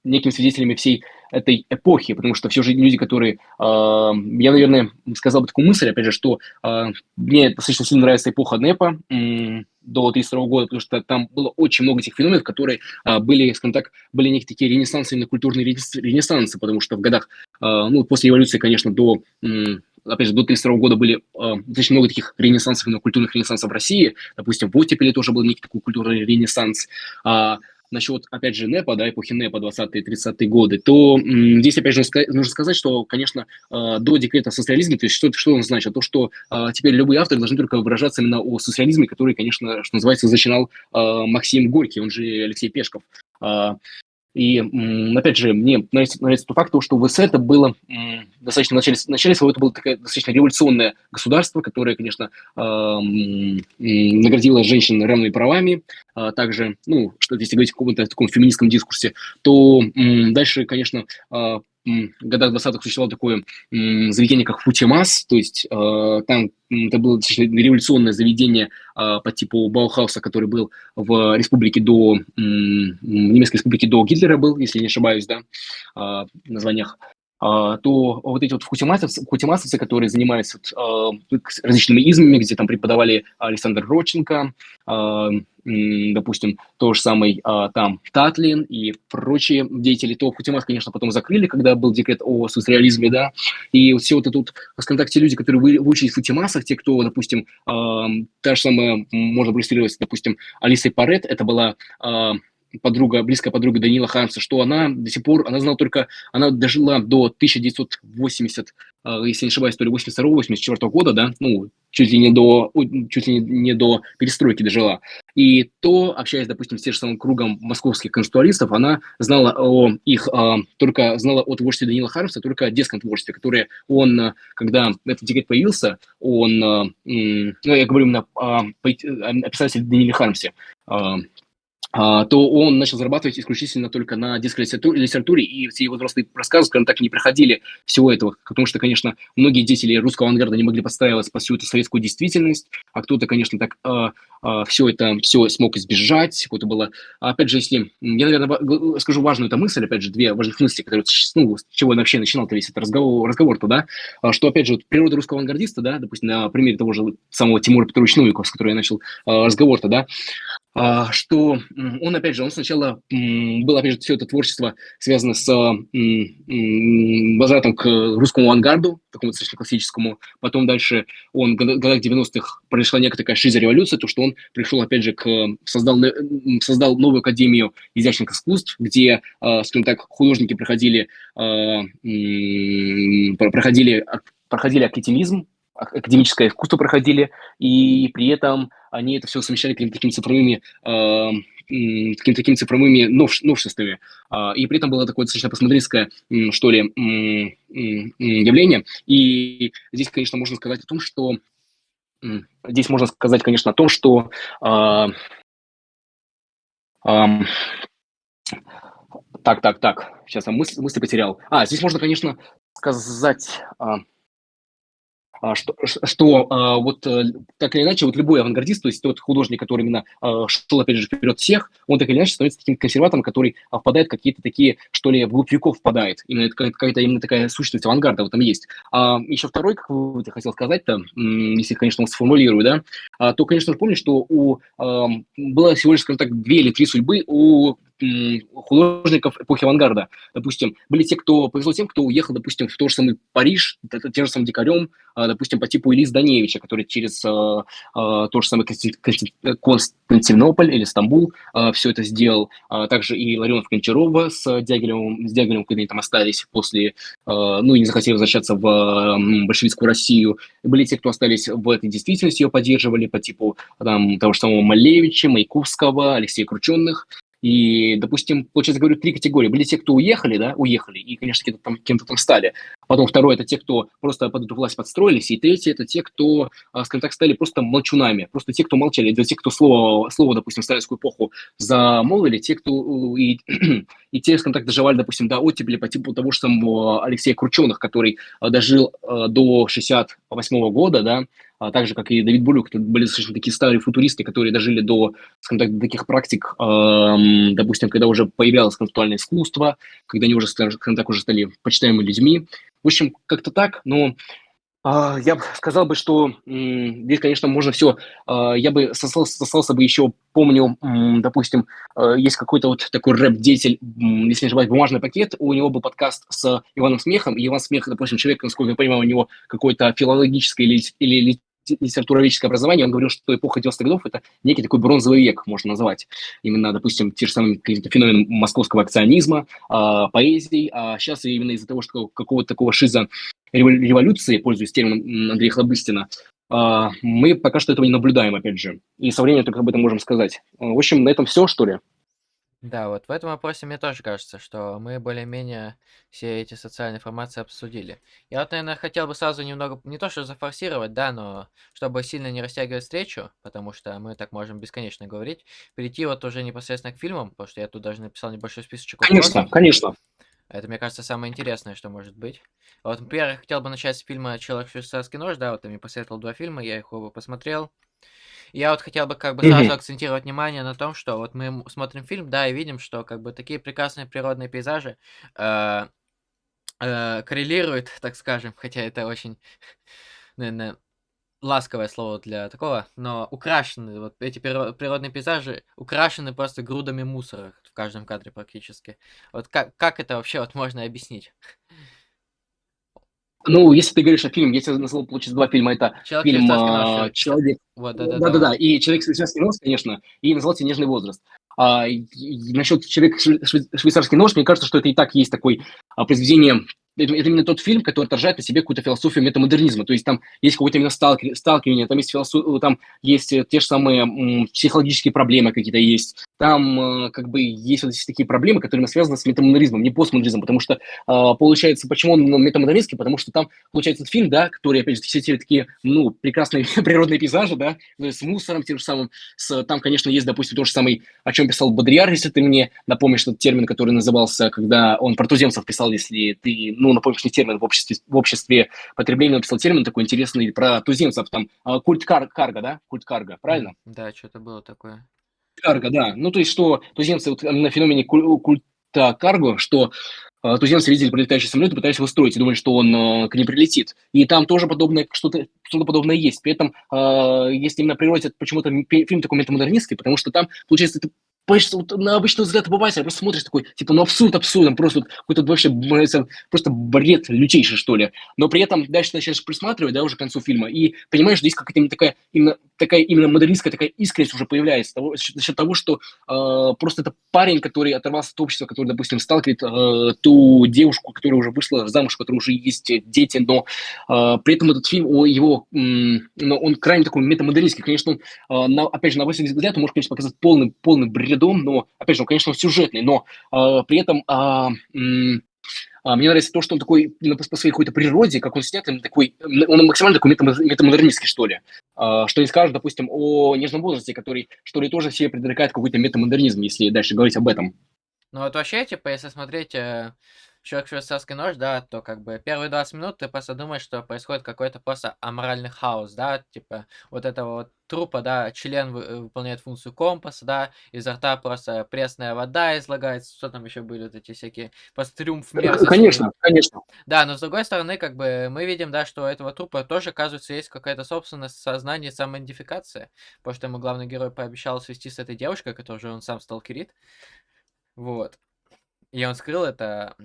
S2: некими свидетелями всей этой эпохи, потому что все же люди, которые... Э, я, наверное, сказал бы такую мысль, опять же, что э, мне достаточно сильно нравится эпоха НЭПа э, до 32 года, потому что там было очень много этих феноменов, которые э, были, скажем так, были некие такие ренессансы, именно культурные ренессансы, потому что в годах, э, ну, после революции, конечно, до... Э, опять же, до 32 года были э, достаточно много таких ренессансов, именно культурных ренессансов в России. Допустим, в оттепели тоже был некий такой культурный ренессанс. А, насчет, опять же, НЭПа, да, эпохи НЭПа 20-е, 30-е годы, то здесь, опять же, нужно сказать, что, конечно, э, до декрета о социализме, то есть что, что он значит? То, что э, теперь любые авторы должны только выражаться именно о социализме, который, конечно, что называется, зачинал э, Максим Горький, он же Алексей Пешков. И, опять же, мне нравится, нравится тот факт, что ВС это было достаточно, в начале, в начале своего это было такое достаточно революционное государство, которое, конечно, наградило женщин равными правами, а также, ну, что если говорить о каком-то таком феминистском дискурсе, то дальше, конечно, а, годах 20-х существовало такое заведение, как Футимас, то есть э, там это было революционное заведение э, по типу Баухауса, который был в республике до, в немецкой республике до Гитлера был, если не ошибаюсь, да, э, в названиях. А, то вот эти вот хутимасовцы, хутимасовцы которые занимаются вот, различными измами, где там преподавали Александр Родченко, допустим, то же самый там Татлин и прочие деятели, то Хутимас, конечно, потом закрыли, когда был декрет о соцреализме, да, и все вот это вот, скажем так, те люди, которые выучились в Хутимасах, те, кто, допустим, та же самая, можно проиллюстрировать, допустим, Алисой Парет, это была подруга, близкая подруга Данила Хармса, что она до сих пор, она знала только, она дожила до 1980, а, если не ошибаюсь, то ли 82-84 года, да, ну, чуть ли не до, чуть ли не до перестройки дожила. И то, общаясь, допустим, с тем же самым кругом московских конституалистов, она знала о их, а, только знала о творчестве Данила Хармса, только о детском творчестве, которое он, когда этот декрет появился, он, ну, я говорю именно о, о писателе Даниле Хармсе, а, то он начал зарабатывать исключительно только на детской литературе, и все его взрослые рассказы, скажем так, не проходили всего этого, потому что, конечно, многие деятели русского авангарда не могли подстраиваться под всю эту советскую действительность, а кто-то, конечно, так э, а, э, а, все это все смог избежать, какое-то было, опять же, если, я, наверное, скажу важную эту мысль, опять же, две важных мысли, которые, ну, с чего я вообще начинал-то весь этот разговор, разговор-то, да, что, опять же, вот, природа русского авангардиста, да, допустим, на примере того же самого Тимура Петровича Новикова, с которого я начал э, разговор-то, да, а, что он, опять же, он сначала был, опять же, все это творчество связано с возвратом к русскому авангарду, такому достаточно классическому. Потом дальше он в годах 90-х произошла некая такая шиза-революция, то, что он пришел, опять же, к, создал, создал новую академию изящных искусств, где, а, скажем так, художники проходили, а, проходили, проходили академизм, академическое искусство проходили, и при этом они это все совмещали какими-то такими цифровыми э, какими-то такими цифровыми нов, новшествами. Э, и при этом было такое достаточно посмотрительское, что ли, явление. И здесь, конечно, можно сказать о том, что здесь можно сказать, конечно, о том, что э, так, так, так, сейчас я мысль, мысли потерял. А, здесь можно, конечно, сказать... А, что, что а, вот э, так или иначе, вот любой авангардист, то есть тот художник, который именно а, шел, опять же, вперед всех, он так или иначе становится таким консерватором, который впадает в какие-то такие, что ли, вглубь веков впадает. Именно это какая-то именно такая сущность авангарда в этом есть. А еще второй, как вы хотел сказать-то, если, конечно, сформулирую, да, то, конечно, помню, что у, было всего лишь, скажем так, две или три судьбы у художников эпохи авангарда. Допустим, были те, кто повезло тем, кто уехал, допустим, в тот же самый Париж, тем же самым дикарем, а, допустим, по типу Илис Даневича, который через а, а, тот же самый Константинополь или Стамбул все это сделал. Также и Ларионов Кончарова с Дягилевым, с Дягилевым, когда они там остались после, ну, и не захотели возвращаться в большевистскую Россию. Были те, кто остались в этой действительности, ее поддерживали по типу там, того же самого Малевича, Маяковского, Алексея Крученных. И, допустим, получается, говорю, три категории. Были те, кто уехали, да, уехали, и, конечно, кем-то там, кем там стали. Потом второе – это те, кто просто под эту власть подстроились. И третье – это те, кто, а, скажем так, стали просто молчунами. Просто те, кто молчали. Это те, кто слово, слово допустим, в сталинскую эпоху замолвили, те, кто и, и те, скажем так, доживали, допустим, до оттепели по типу того же самого Алексея Крученых, который а, дожил а, до 68 -го года, да, а так же, как и Давид Булюк, это были совершенно такие старые футуристы, которые дожили до, скажем так, таких практик, эм, допустим, когда уже появлялось концептуальное искусство, когда они уже, скажем так, уже стали почитаемыми людьми. В общем, как-то так, но а, я бы сказал бы, что здесь, конечно, можно все. А, я бы сослался, сослался бы еще, помню, допустим, а, есть какой-то вот такой рэп-деятель, если не ошибаюсь, «Бумажный пакет», у него был подкаст с Иваном Смехом, и Иван Смех, допустим, человек, насколько я понимаю, у него какое-то филологическое или, или литературоведческое образование, он говорил, что эпоха 90-х годов – это некий такой бронзовый век, можно назвать. Именно, допустим, те же самые феномен московского акционизма, э, поэзии. А сейчас именно из-за того, что какого-то такого шиза революции, пользуясь термином Андрея Хлобыстина, э, мы пока что этого не наблюдаем, опять же. И со временем только об этом можем сказать. В общем, на этом все, что ли?
S1: Да, вот в этом вопросе мне тоже кажется, что мы более-менее все эти социальные формации обсудили. Я вот, наверное, хотел бы сразу немного, не то что зафорсировать, да, но чтобы сильно не растягивать встречу, потому что мы так можем бесконечно говорить, перейти вот уже непосредственно к фильмам, потому что я тут даже написал небольшой списочек
S2: Конечно,
S1: вопросов.
S2: конечно.
S1: Это, мне кажется, самое интересное, что может быть. Вот, например, я хотел бы начать с фильма «Человек швейцарский нож», да, вот ты мне посоветовал два фильма, я их оба посмотрел. Я вот хотел бы как бы сразу
S2: Мгм.
S1: акцентировать внимание на том, что вот мы смотрим фильм, да, и видим, что как бы такие прекрасные природные пейзажи э, э, коррелируют, так скажем, хотя это очень, наверное, ласковое слово для такого, но украшены, вот эти приро- природные пейзажи украшены просто грудами мусора в каждом кадре практически. Вот как, как это вообще вот можно объяснить?
S2: Ну, если ты говоришь о фильме, я тебе назвал, получается, два фильма. Это
S1: Человек
S2: фильм а, «Человек».
S1: Вот, да-да-да,
S2: Да-да-да,
S1: вот.
S2: и «Человек швейцарский нож», конечно, и назвал тебе «Нежный возраст». А, и, и насчет «Человек шве- шве- швейцарский нож», мне кажется, что это и так есть такое а, произведение это, это именно тот фильм, который отражает на себе какую-то философию метамодернизма. То есть там есть какое-то именно сталки- сталкивание, там есть, философ... там есть э, те же самые м, психологические проблемы какие-то есть. Там э, как бы есть вот такие проблемы, которые связаны с метамодернизмом, не постмодернизмом, потому что а, получается, почему он метамодернистский, потому что там получается этот фильм, да, который, опять же, все эти такие, ну, прекрасные природные пейзажи, да, ну, с мусором тем же самым, с, там, конечно, есть, допустим, тот же самый, о чем писал Бодрияр, если ты мне напомнишь этот термин, который назывался, когда он про писал, если ты, ну, напомнишь мне термин в обществе, в обществе потребления, он писал термин такой интересный про туземцев, там, а, культ кар карга, да, культ карга, правильно?
S1: Да, что-то было такое.
S2: Карго, да. Ну, то есть, что туземцы вот, на феномене куль- культа карго, что э, туземцы видели прилетающий самолет и пытались его строить, и думали, что он э, к ним прилетит. И там тоже подобное, что-то что подобное есть. При этом, э, если именно природе, это почему-то фильм такой метамодернистский, потому что там, получается, ты понимаешь, вот на обычный взгляд обывателя просто смотришь такой, типа, ну абсурд абсурдом, просто вот какой-то вообще просто бред лютейший, что ли. Но при этом дальше начинаешь присматривать, да, уже к концу фильма, и понимаешь, что есть какая-то именно такая, именно такая именно модернистская такая искренность уже появляется того, за счет того, что э, просто это парень, который оторвался от общества, который, допустим, сталкивает э, ту девушку, которая уже вышла замуж, у которой уже есть дети, но э, при этом этот фильм, о, его, но он крайне такой метамодернистский. Конечно, он, э, на, опять же, на 80 взгляд он может, конечно, показать полный, полный бредом, но, опять же, он, конечно, он сюжетный, но э, при этом м, а, мне нравится то, что он такой, по, своей какой-то природе, как он снят, такой, он максимально такой метамод- метамодернистский, что ли. Что не скажешь, допустим, о нежном возрасте, который, что ли, тоже себе предрекает какой-то метамодернизм, если дальше говорить об этом.
S1: Ну вот вообще, типа, если смотреть э, «Человек швейцарский нож», да, то как бы первые 20 минут ты просто думаешь, что происходит какой-то просто аморальный хаос, да, типа вот этого вот трупа, да, член э, выполняет функцию компаса, да, изо рта просто пресная вода излагается, что там еще были вот эти всякие, просто триумф мерзости.
S2: Конечно, конечно.
S1: Да, но с другой стороны, как бы мы видим, да, что у этого трупа тоже, оказывается, есть какая-то собственность, сознание, самоидентификация, потому что ему главный герой пообещал свести с этой девушкой, которую же он сам сталкерит, вот. И он скрыл это.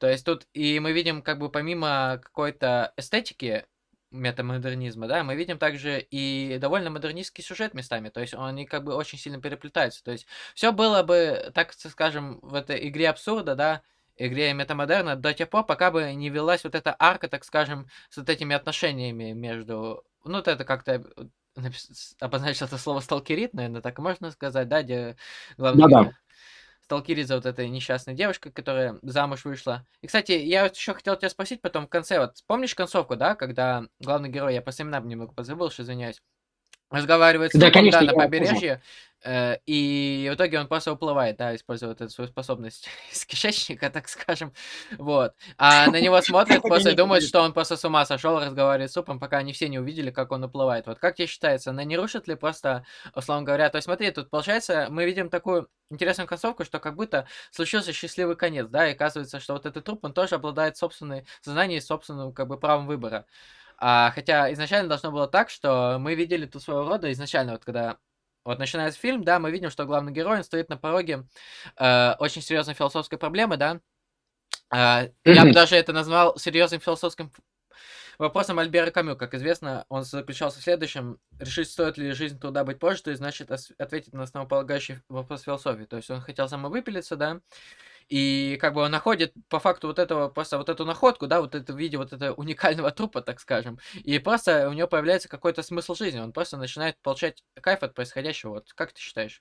S1: То есть тут и мы видим, как бы помимо какой-то эстетики метамодернизма, да, мы видим также и довольно модернистский сюжет местами. То есть они как бы очень сильно переплетаются. То есть все было бы, так скажем, в этой игре абсурда, да, игре метамодерна до тех пор, пока бы не велась вот эта арка, так скажем, с вот этими отношениями между... Ну, вот это как-то э, обозначил это слово сталкерит, наверное, так можно сказать, да, где главный
S2: Да-да.
S1: Герой сталкерит за вот этой несчастной девушкой, которая замуж вышла. И, кстати, я вот еще хотел тебя спросить потом в конце, вот помнишь концовку, да, когда главный герой, я по именам немного позабыл, уж извиняюсь, разговаривает с
S2: Да, конечно,
S1: на побережье, и в итоге он просто уплывает, да, используя вот эту свою способность из кишечника, так скажем, вот. А на него смотрят просто и думают, что он просто с ума сошел, разговаривает с трупом, пока они все не увидели, как он уплывает. Вот как тебе считается, она не рушит ли просто, условно говоря, то есть смотри, тут получается, мы видим такую интересную концовку, что как будто случился счастливый конец, да, и оказывается, что вот этот труп, он тоже обладает собственной сознанием и собственным, как бы, правом выбора. А, хотя изначально должно было так, что мы видели тут своего рода изначально, вот когда вот начинается фильм, да, мы видим, что главный герой стоит на пороге э, очень серьезной философской проблемы, да. А, я бы даже это назвал серьезным философским вопросом Альбера Камю. Как известно, он заключался в следующем. Решить, стоит ли жизнь труда быть прожитой, значит ос- ответить на основополагающий вопрос философии. То есть он хотел самовыпилиться, да, и как бы он находит по факту вот этого, просто вот эту находку, да, вот это в виде вот этого уникального трупа, так скажем. И просто у него появляется какой-то смысл жизни. Он просто начинает получать кайф от происходящего. Вот как ты считаешь?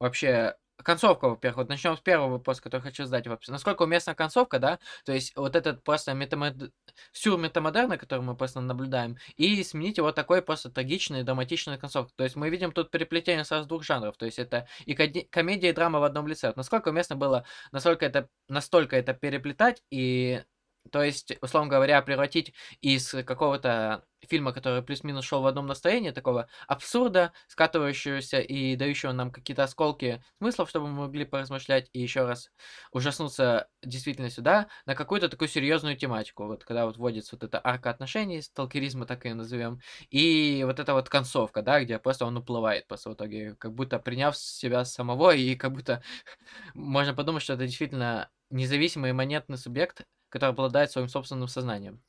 S1: Вообще, концовка, во-первых, вот начнем с первого вопроса, который хочу задать вообще. Насколько уместна концовка, да? То есть вот этот просто метамод... сюр метамодерна, который мы просто наблюдаем, и сменить его такой просто трагичной, драматичной концовкой. То есть мы видим тут переплетение сразу двух жанров. То есть это и комедия, и драма в одном лице. Вот насколько уместно было, насколько это, настолько это переплетать и то есть, условно говоря, превратить из какого-то фильма, который плюс-минус шел в одном настроении, такого абсурда, скатывающегося и дающего нам какие-то осколки смыслов, чтобы мы могли поразмышлять и еще раз ужаснуться действительно сюда, на какую-то такую серьезную тематику. Вот когда вот вводится вот эта арка отношений, сталкеризма так и назовем, и вот эта вот концовка, да, где просто он уплывает просто в итоге, как будто приняв себя самого, и как будто можно подумать, что это действительно независимый имманентный субъект, который обладает своим собственным сознанием.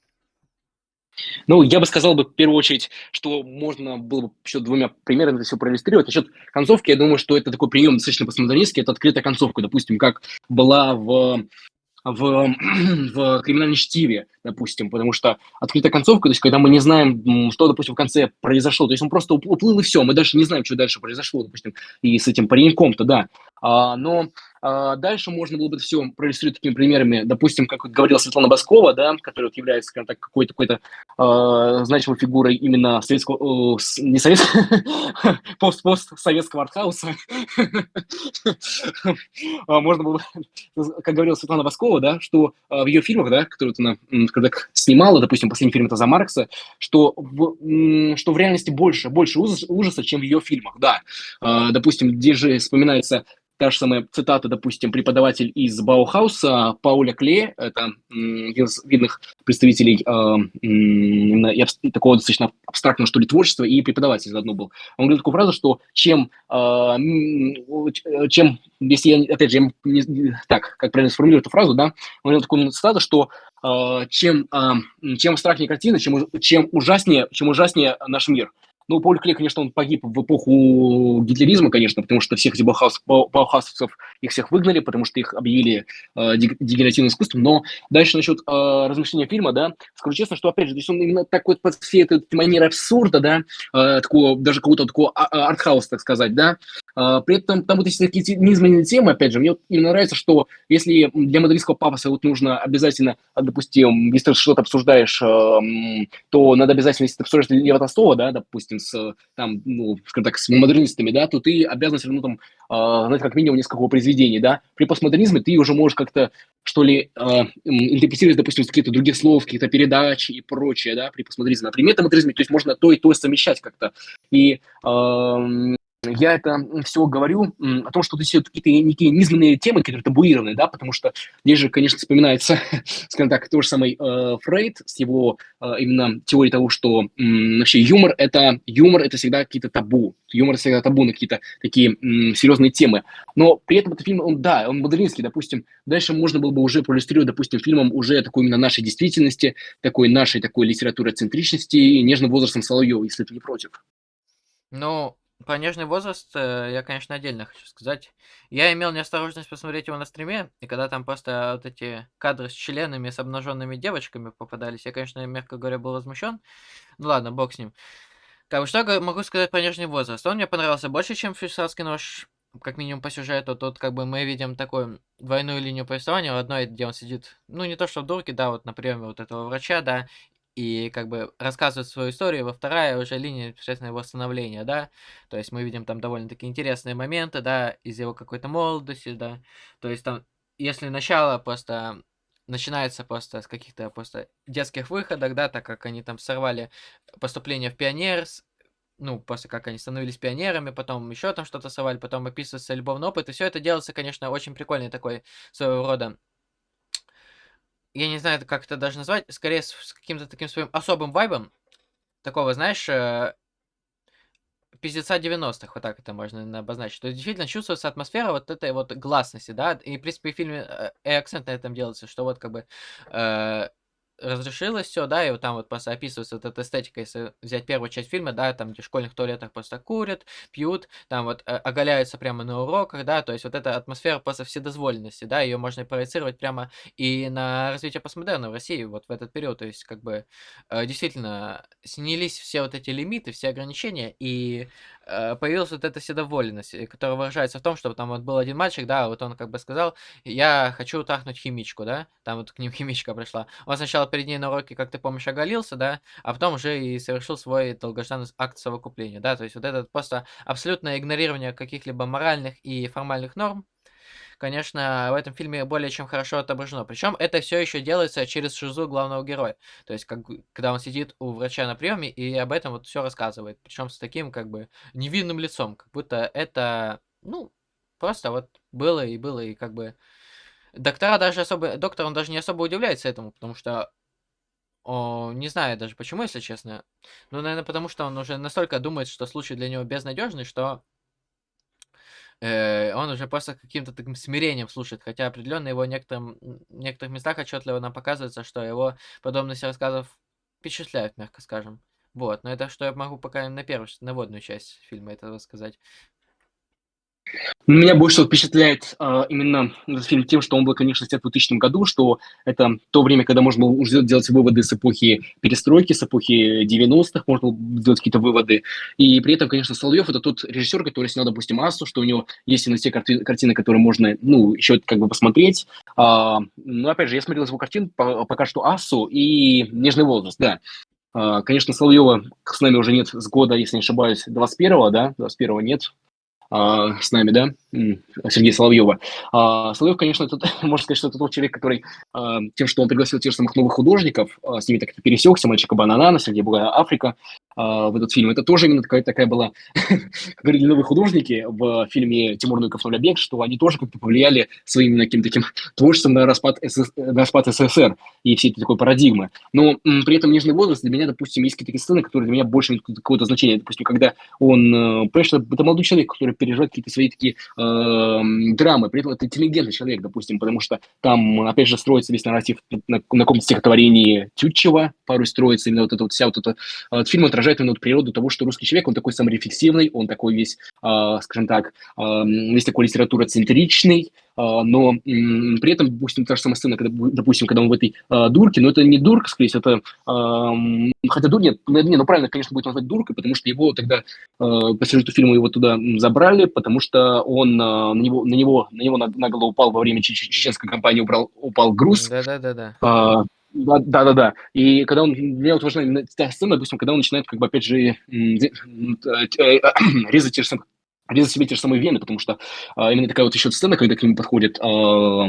S2: Ну, я бы сказал бы в первую очередь, что можно было бы еще двумя примерами это все проиллюстрировать. Насчет концовки, я думаю, что это такой прием достаточно постмодернистский, это открытая концовка, допустим, как была в в, в криминальном чтиве, допустим, потому что открытая концовка, то есть когда мы не знаем, что, допустим, в конце произошло, то есть он просто уплыл и все, мы даже не знаем, что дальше произошло, допустим, и с этим пареньком-то, да. А, но а, дальше можно было бы все проиллюстрировать такими примерами, допустим, как вот говорила Светлана Баскова, да, которая вот является, скажем так, какой-то какой а, значимой фигурой именно советского, э, не советского, пост постсоветского артхауса. А, можно было бы, как говорила Светлана Баскова, да, что а, в ее фильмах, да, которые она когда снимала, допустим, последний фильм это «За Маркса», что в, что в реальности больше, больше ужаса, чем в ее фильмах, да. А, допустим, где же вспоминается Та же самая цитата, допустим, преподаватель из Баухауса Пауля Кле, это один из видных представителей э, такого достаточно абстрактного, что ли, творчества, и преподаватель заодно был. Он говорил такую фразу, что чем, э, чем если я, опять же, я не, так, как правильно сформулирую эту фразу, да, он говорил такую цитату, что э, чем, э, чем абстрактнее картина, чем, чем, ужаснее, чем ужаснее наш мир. Ну, Поль Клей, конечно, он погиб в эпоху гитлеризма, конечно, потому что всех этих баухаусовцев, их всех выгнали, потому что их объявили э, дегенеративным искусством. Но дальше насчет э, размышления фильма, да, скажу честно, что, опять же, здесь он именно такой под всей этой манерой абсурда, да, э, такого, даже какого-то такого а, а, артхауса, так сказать, да, при этом там вот эти такие низменные темы, опять же, мне вот именно нравится, что если для модернистского пафоса вот нужно обязательно, допустим, если ты что-то обсуждаешь, э, то надо обязательно, если ты обсуждаешь Лева Толстого, да, допустим, с, там, ну, скажем так, с модернистами, да, то ты обязан все равно там знать как минимум несколько произведений, да. При постмодернизме ты уже можешь как-то, что ли, интерпретировать, допустим, какие-то другие слов, какие-то передачи и прочее, да, при постмодернизме. А при метамодернизме, то есть можно то и то совмещать как-то. И я это все говорю о том, что это все какие-то некие низменные темы, которые табуированы, да, потому что здесь же, конечно, вспоминается, скажем так, тот же самый э, Фрейд с его э, именно теорией того, что м, вообще юмор это юмор это всегда какие-то табу, юмор всегда табу на какие-то такие м, серьезные темы, но при этом этот фильм, он да, он модернистский, допустим, дальше можно было бы уже проиллюстрировать, допустим, фильмом уже такой именно нашей действительности, такой нашей такой литературы центричности и нежным возрастом Соловьева, если ты не против.
S1: Ну, про нежный возраст э, я, конечно, отдельно хочу сказать. Я имел неосторожность посмотреть его на стриме, и когда там просто вот эти кадры с членами, с обнаженными девочками попадались, я, конечно, мягко говоря, был возмущен. Ну ладно, бог с ним. Так, что могу сказать про нежный возраст? Он мне понравился больше, чем швейцарский нож, как минимум по сюжету. Тут как бы мы видим такую двойную линию повествования. В одной, где он сидит, ну не то что в дурке, да, вот на приеме вот этого врача, да, и как бы рассказывает свою историю, во вторая уже линия непосредственно его становления, да, то есть мы видим там довольно-таки интересные моменты, да, из его какой-то молодости, да, то есть там, если начало просто начинается просто с каких-то просто детских выходок, да, так как они там сорвали поступление в пионер, ну, после как они становились пионерами, потом еще там что-то сорвали, потом описывается любовный опыт, и все это делается, конечно, очень прикольный такой своего рода я не знаю, как это даже назвать, скорее с, с каким-то таким своим особым вайбом, такого, знаешь, э, пиздеца 90-х, вот так это можно обозначить. То есть действительно чувствуется атмосфера вот этой вот гласности, да, и в принципе в фильме э, и акцент на этом делается, что вот как бы э, разрешилось все, да, и вот там вот просто описывается вот эта эстетика, если взять первую часть фильма, да, там, где в школьных туалетах просто курят, пьют, там вот э, оголяются прямо на уроках, да, то есть вот эта атмосфера просто вседозволенности, да, ее можно проецировать прямо и на развитие постмодерна в России вот в этот период, то есть как бы э, действительно снялись все вот эти лимиты, все ограничения, и появилась вот эта вседоволенность, э, которая выражается в том, что там вот был один мальчик, да, вот он как бы сказал: "Я хочу трахнуть химичку", да. Там вот к ним химичка пришла. Он сначала перед ней на уроке, как ты помнишь, оголился, да, а потом уже и совершил свой долгожданный акт совокупления, да. То есть вот это просто абсолютное игнорирование каких-либо моральных и формальных норм, конечно, в этом фильме более чем хорошо отображено. Причем это все еще делается через шизу главного героя. То есть, как, когда он сидит у врача на приеме и об этом вот все рассказывает. Причем с таким, как бы, невинным лицом. Как будто это, ну, просто вот было и было, и как бы... Доктора даже особо... Доктор, он даже не особо удивляется этому, потому что о, не знаю даже почему, если честно. Ну, наверное, потому что он уже настолько думает, что случай для него безнадежный, что Э, он уже просто каким-то таким смирением слушает, хотя определенно его в некоторых местах отчетливо нам показывается, что его подобности рассказов впечатляют, мягко скажем. Вот, но это что я могу пока на первую, на водную часть фильма этого сказать.
S2: Меня больше всего впечатляет э, именно этот фильм тем, что он был, конечно, снят в 2000 году, что это то время, когда можно было уже делать выводы с эпохи перестройки, с эпохи 90-х, можно было делать какие-то выводы. И при этом, конечно, Соловьев – это тот режиссер, который снял, допустим, «Ассу», что у него есть именно те карти- картины, которые можно, ну, еще как бы посмотреть. А, но, опять же, я смотрел его картин, по- пока что «Ассу» и «Нежный возраст», да. А, конечно, Соловьева с нами уже нет с года, если не ошибаюсь, 21-го, да, 21-го нет, а, с нами, да, Сергея Соловьева. А, Соловьев, конечно, это, можно сказать, что это тот человек, который а, тем, что он пригласил тех же самых новых художников, а, с ними так пересекся, мальчика Бананана, Сергей Бугая Африка, в этот фильм. Это тоже именно такая, такая была, как говорили новые художники в фильме Тимур Нуйков «Нулябек», что они тоже как-то повлияли своим таким таким творчеством на распад, СС, на распад СССР и всей этой такой парадигмы. Но м, при этом «Нежный возраст» для меня, допустим, есть какие-то сцены, которые для меня больше имеют какое-то значение. Допустим, когда он, э, понимаешь, это молодой человек, который переживает какие-то свои такие э, драмы, при этом это интеллигентный человек, допустим, потому что там, опять же, строится весь нарратив на, на каком-то стихотворении Тютчева, порой строится именно вот эта вот вся вот эта... Этот фильм отражает именно вот природу того, что русский человек, он такой саморефлексивный, он такой весь, э, скажем так, э, весь такой литературоцентричный, но при этом, допустим, та же самая сцена, когда, допустим, когда он в этой э, дурке, но это не дурка, скорее всего, это, э, хотя дур, нет, не, ну правильно, конечно, будет назвать дуркой, потому что его тогда, э, по сюжету фильма его туда забрали, потому что он э, на него, на него, на него нагло упал во время чеченской кампании, упал, упал груз.
S1: Да-да-да-да.
S2: да, да, да, да. И когда он, мне вот важна та сцена, допустим, когда он начинает, как бы, опять же, резать те же самые резать себе те же самые вены, потому что а, именно такая вот еще сцена, когда к нему подходит, а,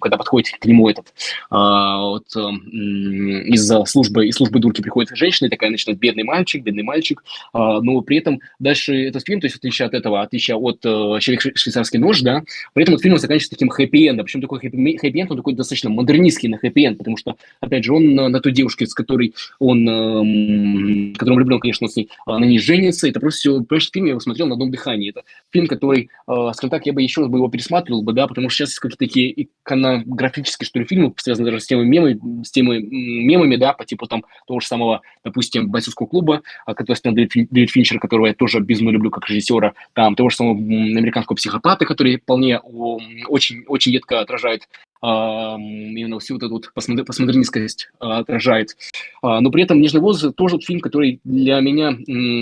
S2: когда подходит к нему этот, а, вот, а, из службы, из службы дурки приходит женщина, и такая начинает бедный мальчик, бедный мальчик, а, но при этом дальше этот фильм, то есть в отличие от этого, отличие от а, «Человек швейцарский нож», да, при этом этот фильм заканчивается таким хэппи-эндом, причем такой хэппи-энд, он такой достаточно модернистский на хэппи-энд, потому что, опять же, он на, на той девушке, с которой он, а, которым влюблен, конечно, он с ней, а, на ней женится, это просто все, понимаешь, фильм я его смотрел на одном дыхании, компании. Это фильм, который, э, скажем так, я бы еще раз бы его пересматривал бы, да, потому что сейчас какие-то такие иконографические, что ли, фильмы, связанные даже с темой мемами, с темой мемами, да, по типу там того же самого, допустим, бойцовского клуба, а, который снял Дэвид Финчер, которого я тоже безумно люблю как режиссера, там того же самого американского психопата, который вполне очень, очень едко отражает именно всю вот эту вот постмодернистскость а, отражает. А, но при этом «Нежный возраст» тоже фильм, который для меня,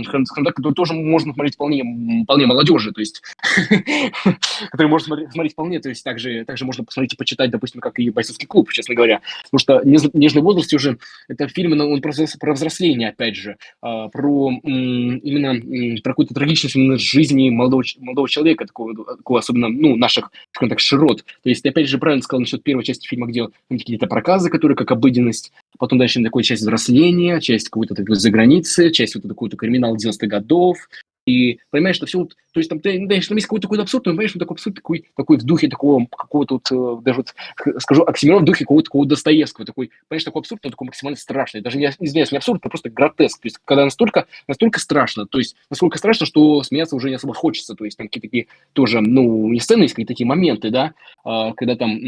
S2: скажем так, который тоже можно смотреть вполне, вполне молодежи, то есть, который можно смотреть, вполне, то есть также, также можно посмотреть и почитать, допустим, как и «Бойцовский клуб», честно говоря. Потому что «Нежный возраст» уже, это фильм, он про, про взросление, опять же, а, про именно про какую-то трагичность именно жизни молодого, молодого человека, такого, такого особенно, ну, наших, скажем так, широт. То есть, опять же, правильно сказал насчет первой части фильма, где какие-то проказы, которые как обыденность, потом дальше такая часть взросления, часть какой-то такой за границы, часть вот такой-то криминал 90-х годов, и понимаешь, что все вот, то есть там, ты, знаешь, там есть какой-то такой абсурд, но понимаешь, что такой абсурд такой, такой в духе такого какого-то вот, э, даже вот, скажу, Оксимирон в духе какого-то такого Достоевского, такой, понимаешь, такой абсурд, но такой максимально страшный, даже не, извиняюсь, не абсурд, а просто гротеск, то есть когда настолько, настолько страшно, то есть настолько страшно, что смеяться уже не особо хочется, то есть там какие-то такие тоже, ну, не сцены, есть какие-то такие моменты, да, а, когда там,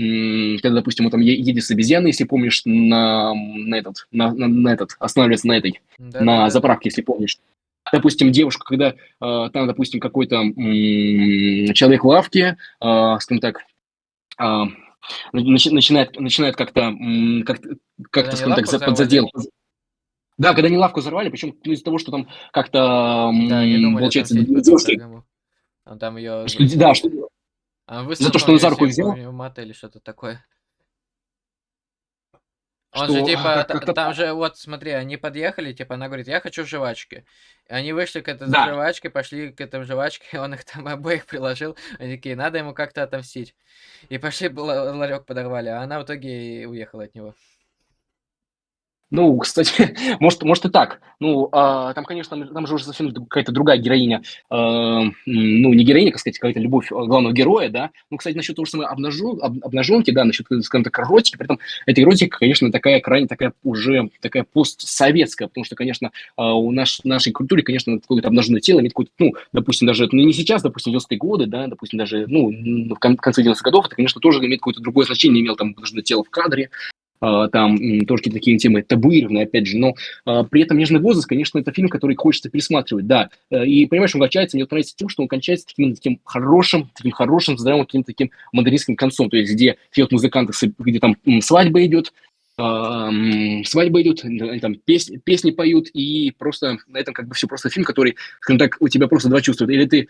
S2: когда, допустим, он там едет с обезьяной, если помнишь, на, на этот, на, на, на этот, останавливается на этой, да, на да, заправке, если помнишь, допустим, девушка, когда э, там, допустим, какой-то м- человек в лавке, э, скажем так, э, начинает, начинает как-то, как, как-то, скажем так, подзадел, Да, когда они лавку взорвали, причем, ну, из-за того, что там как-то,
S1: Да,
S2: получается,
S1: отомстить
S2: 2
S1: потом
S2: девушки
S1: дорогому. Он там
S2: Что д да, что
S1: а,
S2: за то, что он за руку взял.
S1: мат или что-то такое. Он же
S2: Что, а,
S1: типа, там же вот смотри, они подъехали, типа она говорит: "Я хочу жвачки". И они вышли к этой
S2: Да.
S1: жвачкой, пошли к этой жвачке, он их там обоих приложил. Они такие: "Надо ему как-то отомстить". И пошли ла ларек подорвали, а она в итоге и уехала от него.
S2: Ну, кстати, может может и так. Ну, а, там, конечно, там же уже совсем какая-то другая героиня. А, ну, не героиня, как сказать, какая-то любовь, а, главного героя, да. Ну, кстати, насчет того же самой обнажен об обнаженки, да, насчет, скажем так, эротики. При этом эта эротика, конечно, такая крайне такая уже такая постсоветская, потому что, конечно, а, у наш нашей культуре, конечно, какое-то обнаженное тело имеет какой-то, ну, допустим, даже ну, не сейчас, допустим, 90-е годы, да, допустим, даже, ну, в кон конце 90-х годов, это, конечно, тоже имеет какое-то другое значение, имел там обнаженное тело в кадре, там тоже какие-то такие темы табуированные, опять же, но а, при этом «Нежный возраст», конечно, это фильм, который хочется пересматривать, да. Э, и, понимаешь, он кончается, мне нравится тем, что он кончается таким, таким хорошим, таким хорошим, здравым, каким-то таким модернистским концом, то есть где вот музыканты, где там свадьба идет, свадьба идет, там песни, песни поют, и просто на этом как бы все просто фильм, который, скажем так, у тебя просто два чувства. Или ты э,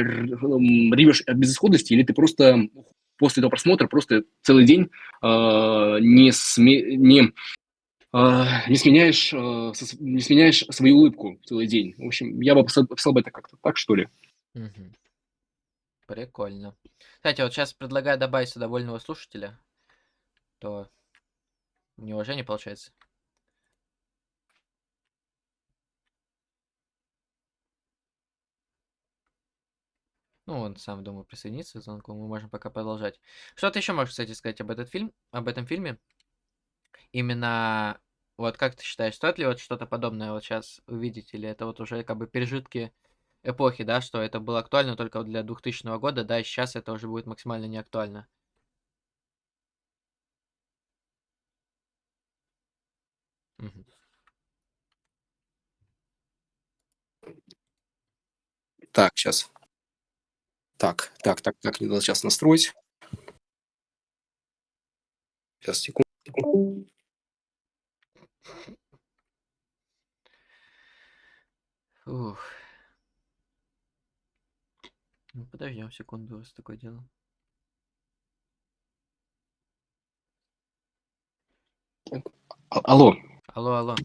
S2: ревешь от безысходности, или ты просто после этого просмотра просто целый день э, не, сме, не, э, не, сменяешь, э, не сменяешь свою улыбку целый день. В общем, я бы описал бы это как-то так, что ли.
S1: Угу. Прикольно. Кстати, вот сейчас предлагаю добавить сюда вольного слушателя, то неуважение получается. Ну, он сам, думаю, присоединится к звонку. Мы можем пока продолжать. Что ты еще можешь, кстати, сказать об этот фильм, об этом фильме? Именно, вот как ты считаешь, стоит ли вот что-то подобное вот сейчас увидеть, или это вот уже как бы пережитки эпохи, да, что это было актуально только для 2000 года, да, и сейчас это уже будет максимально неактуально?
S3: Так, сейчас. Так, так, так, так, мне надо сейчас настроить. Сейчас, секунду.
S1: Ух. Ну, подождем секунду, раз такое дело.
S2: А алло.
S1: Алло, алло.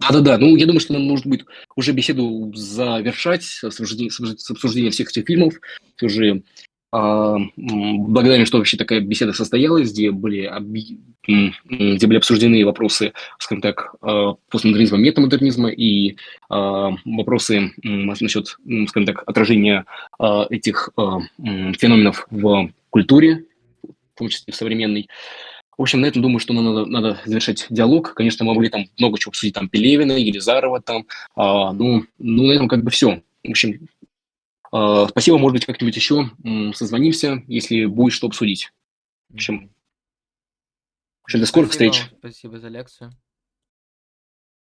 S2: Да-да-да, ну, я думаю, что нам нужно будет уже беседу завершать с обсуждением, с обсуждением всех этих фильмов. Все же а, благодарен, что вообще такая беседа состоялась, где были, оби... где были обсуждены вопросы, скажем так, а, постмодернизма, метамодернизма и а, вопросы насчет, скажем так, отражения этих феноменов в культуре, в том числе в современной. В общем, на этом думаю, что надо, надо завершать диалог. Конечно, мы могли там много чего обсудить, там, Пелевина, Елизарова, там, а, ну, ну, на этом как бы все. В общем, а, спасибо, может быть, как-нибудь еще созвонимся, если будет что обсудить. В общем, в общем до скорых
S1: спасибо
S2: встреч.
S1: Спасибо за лекцию.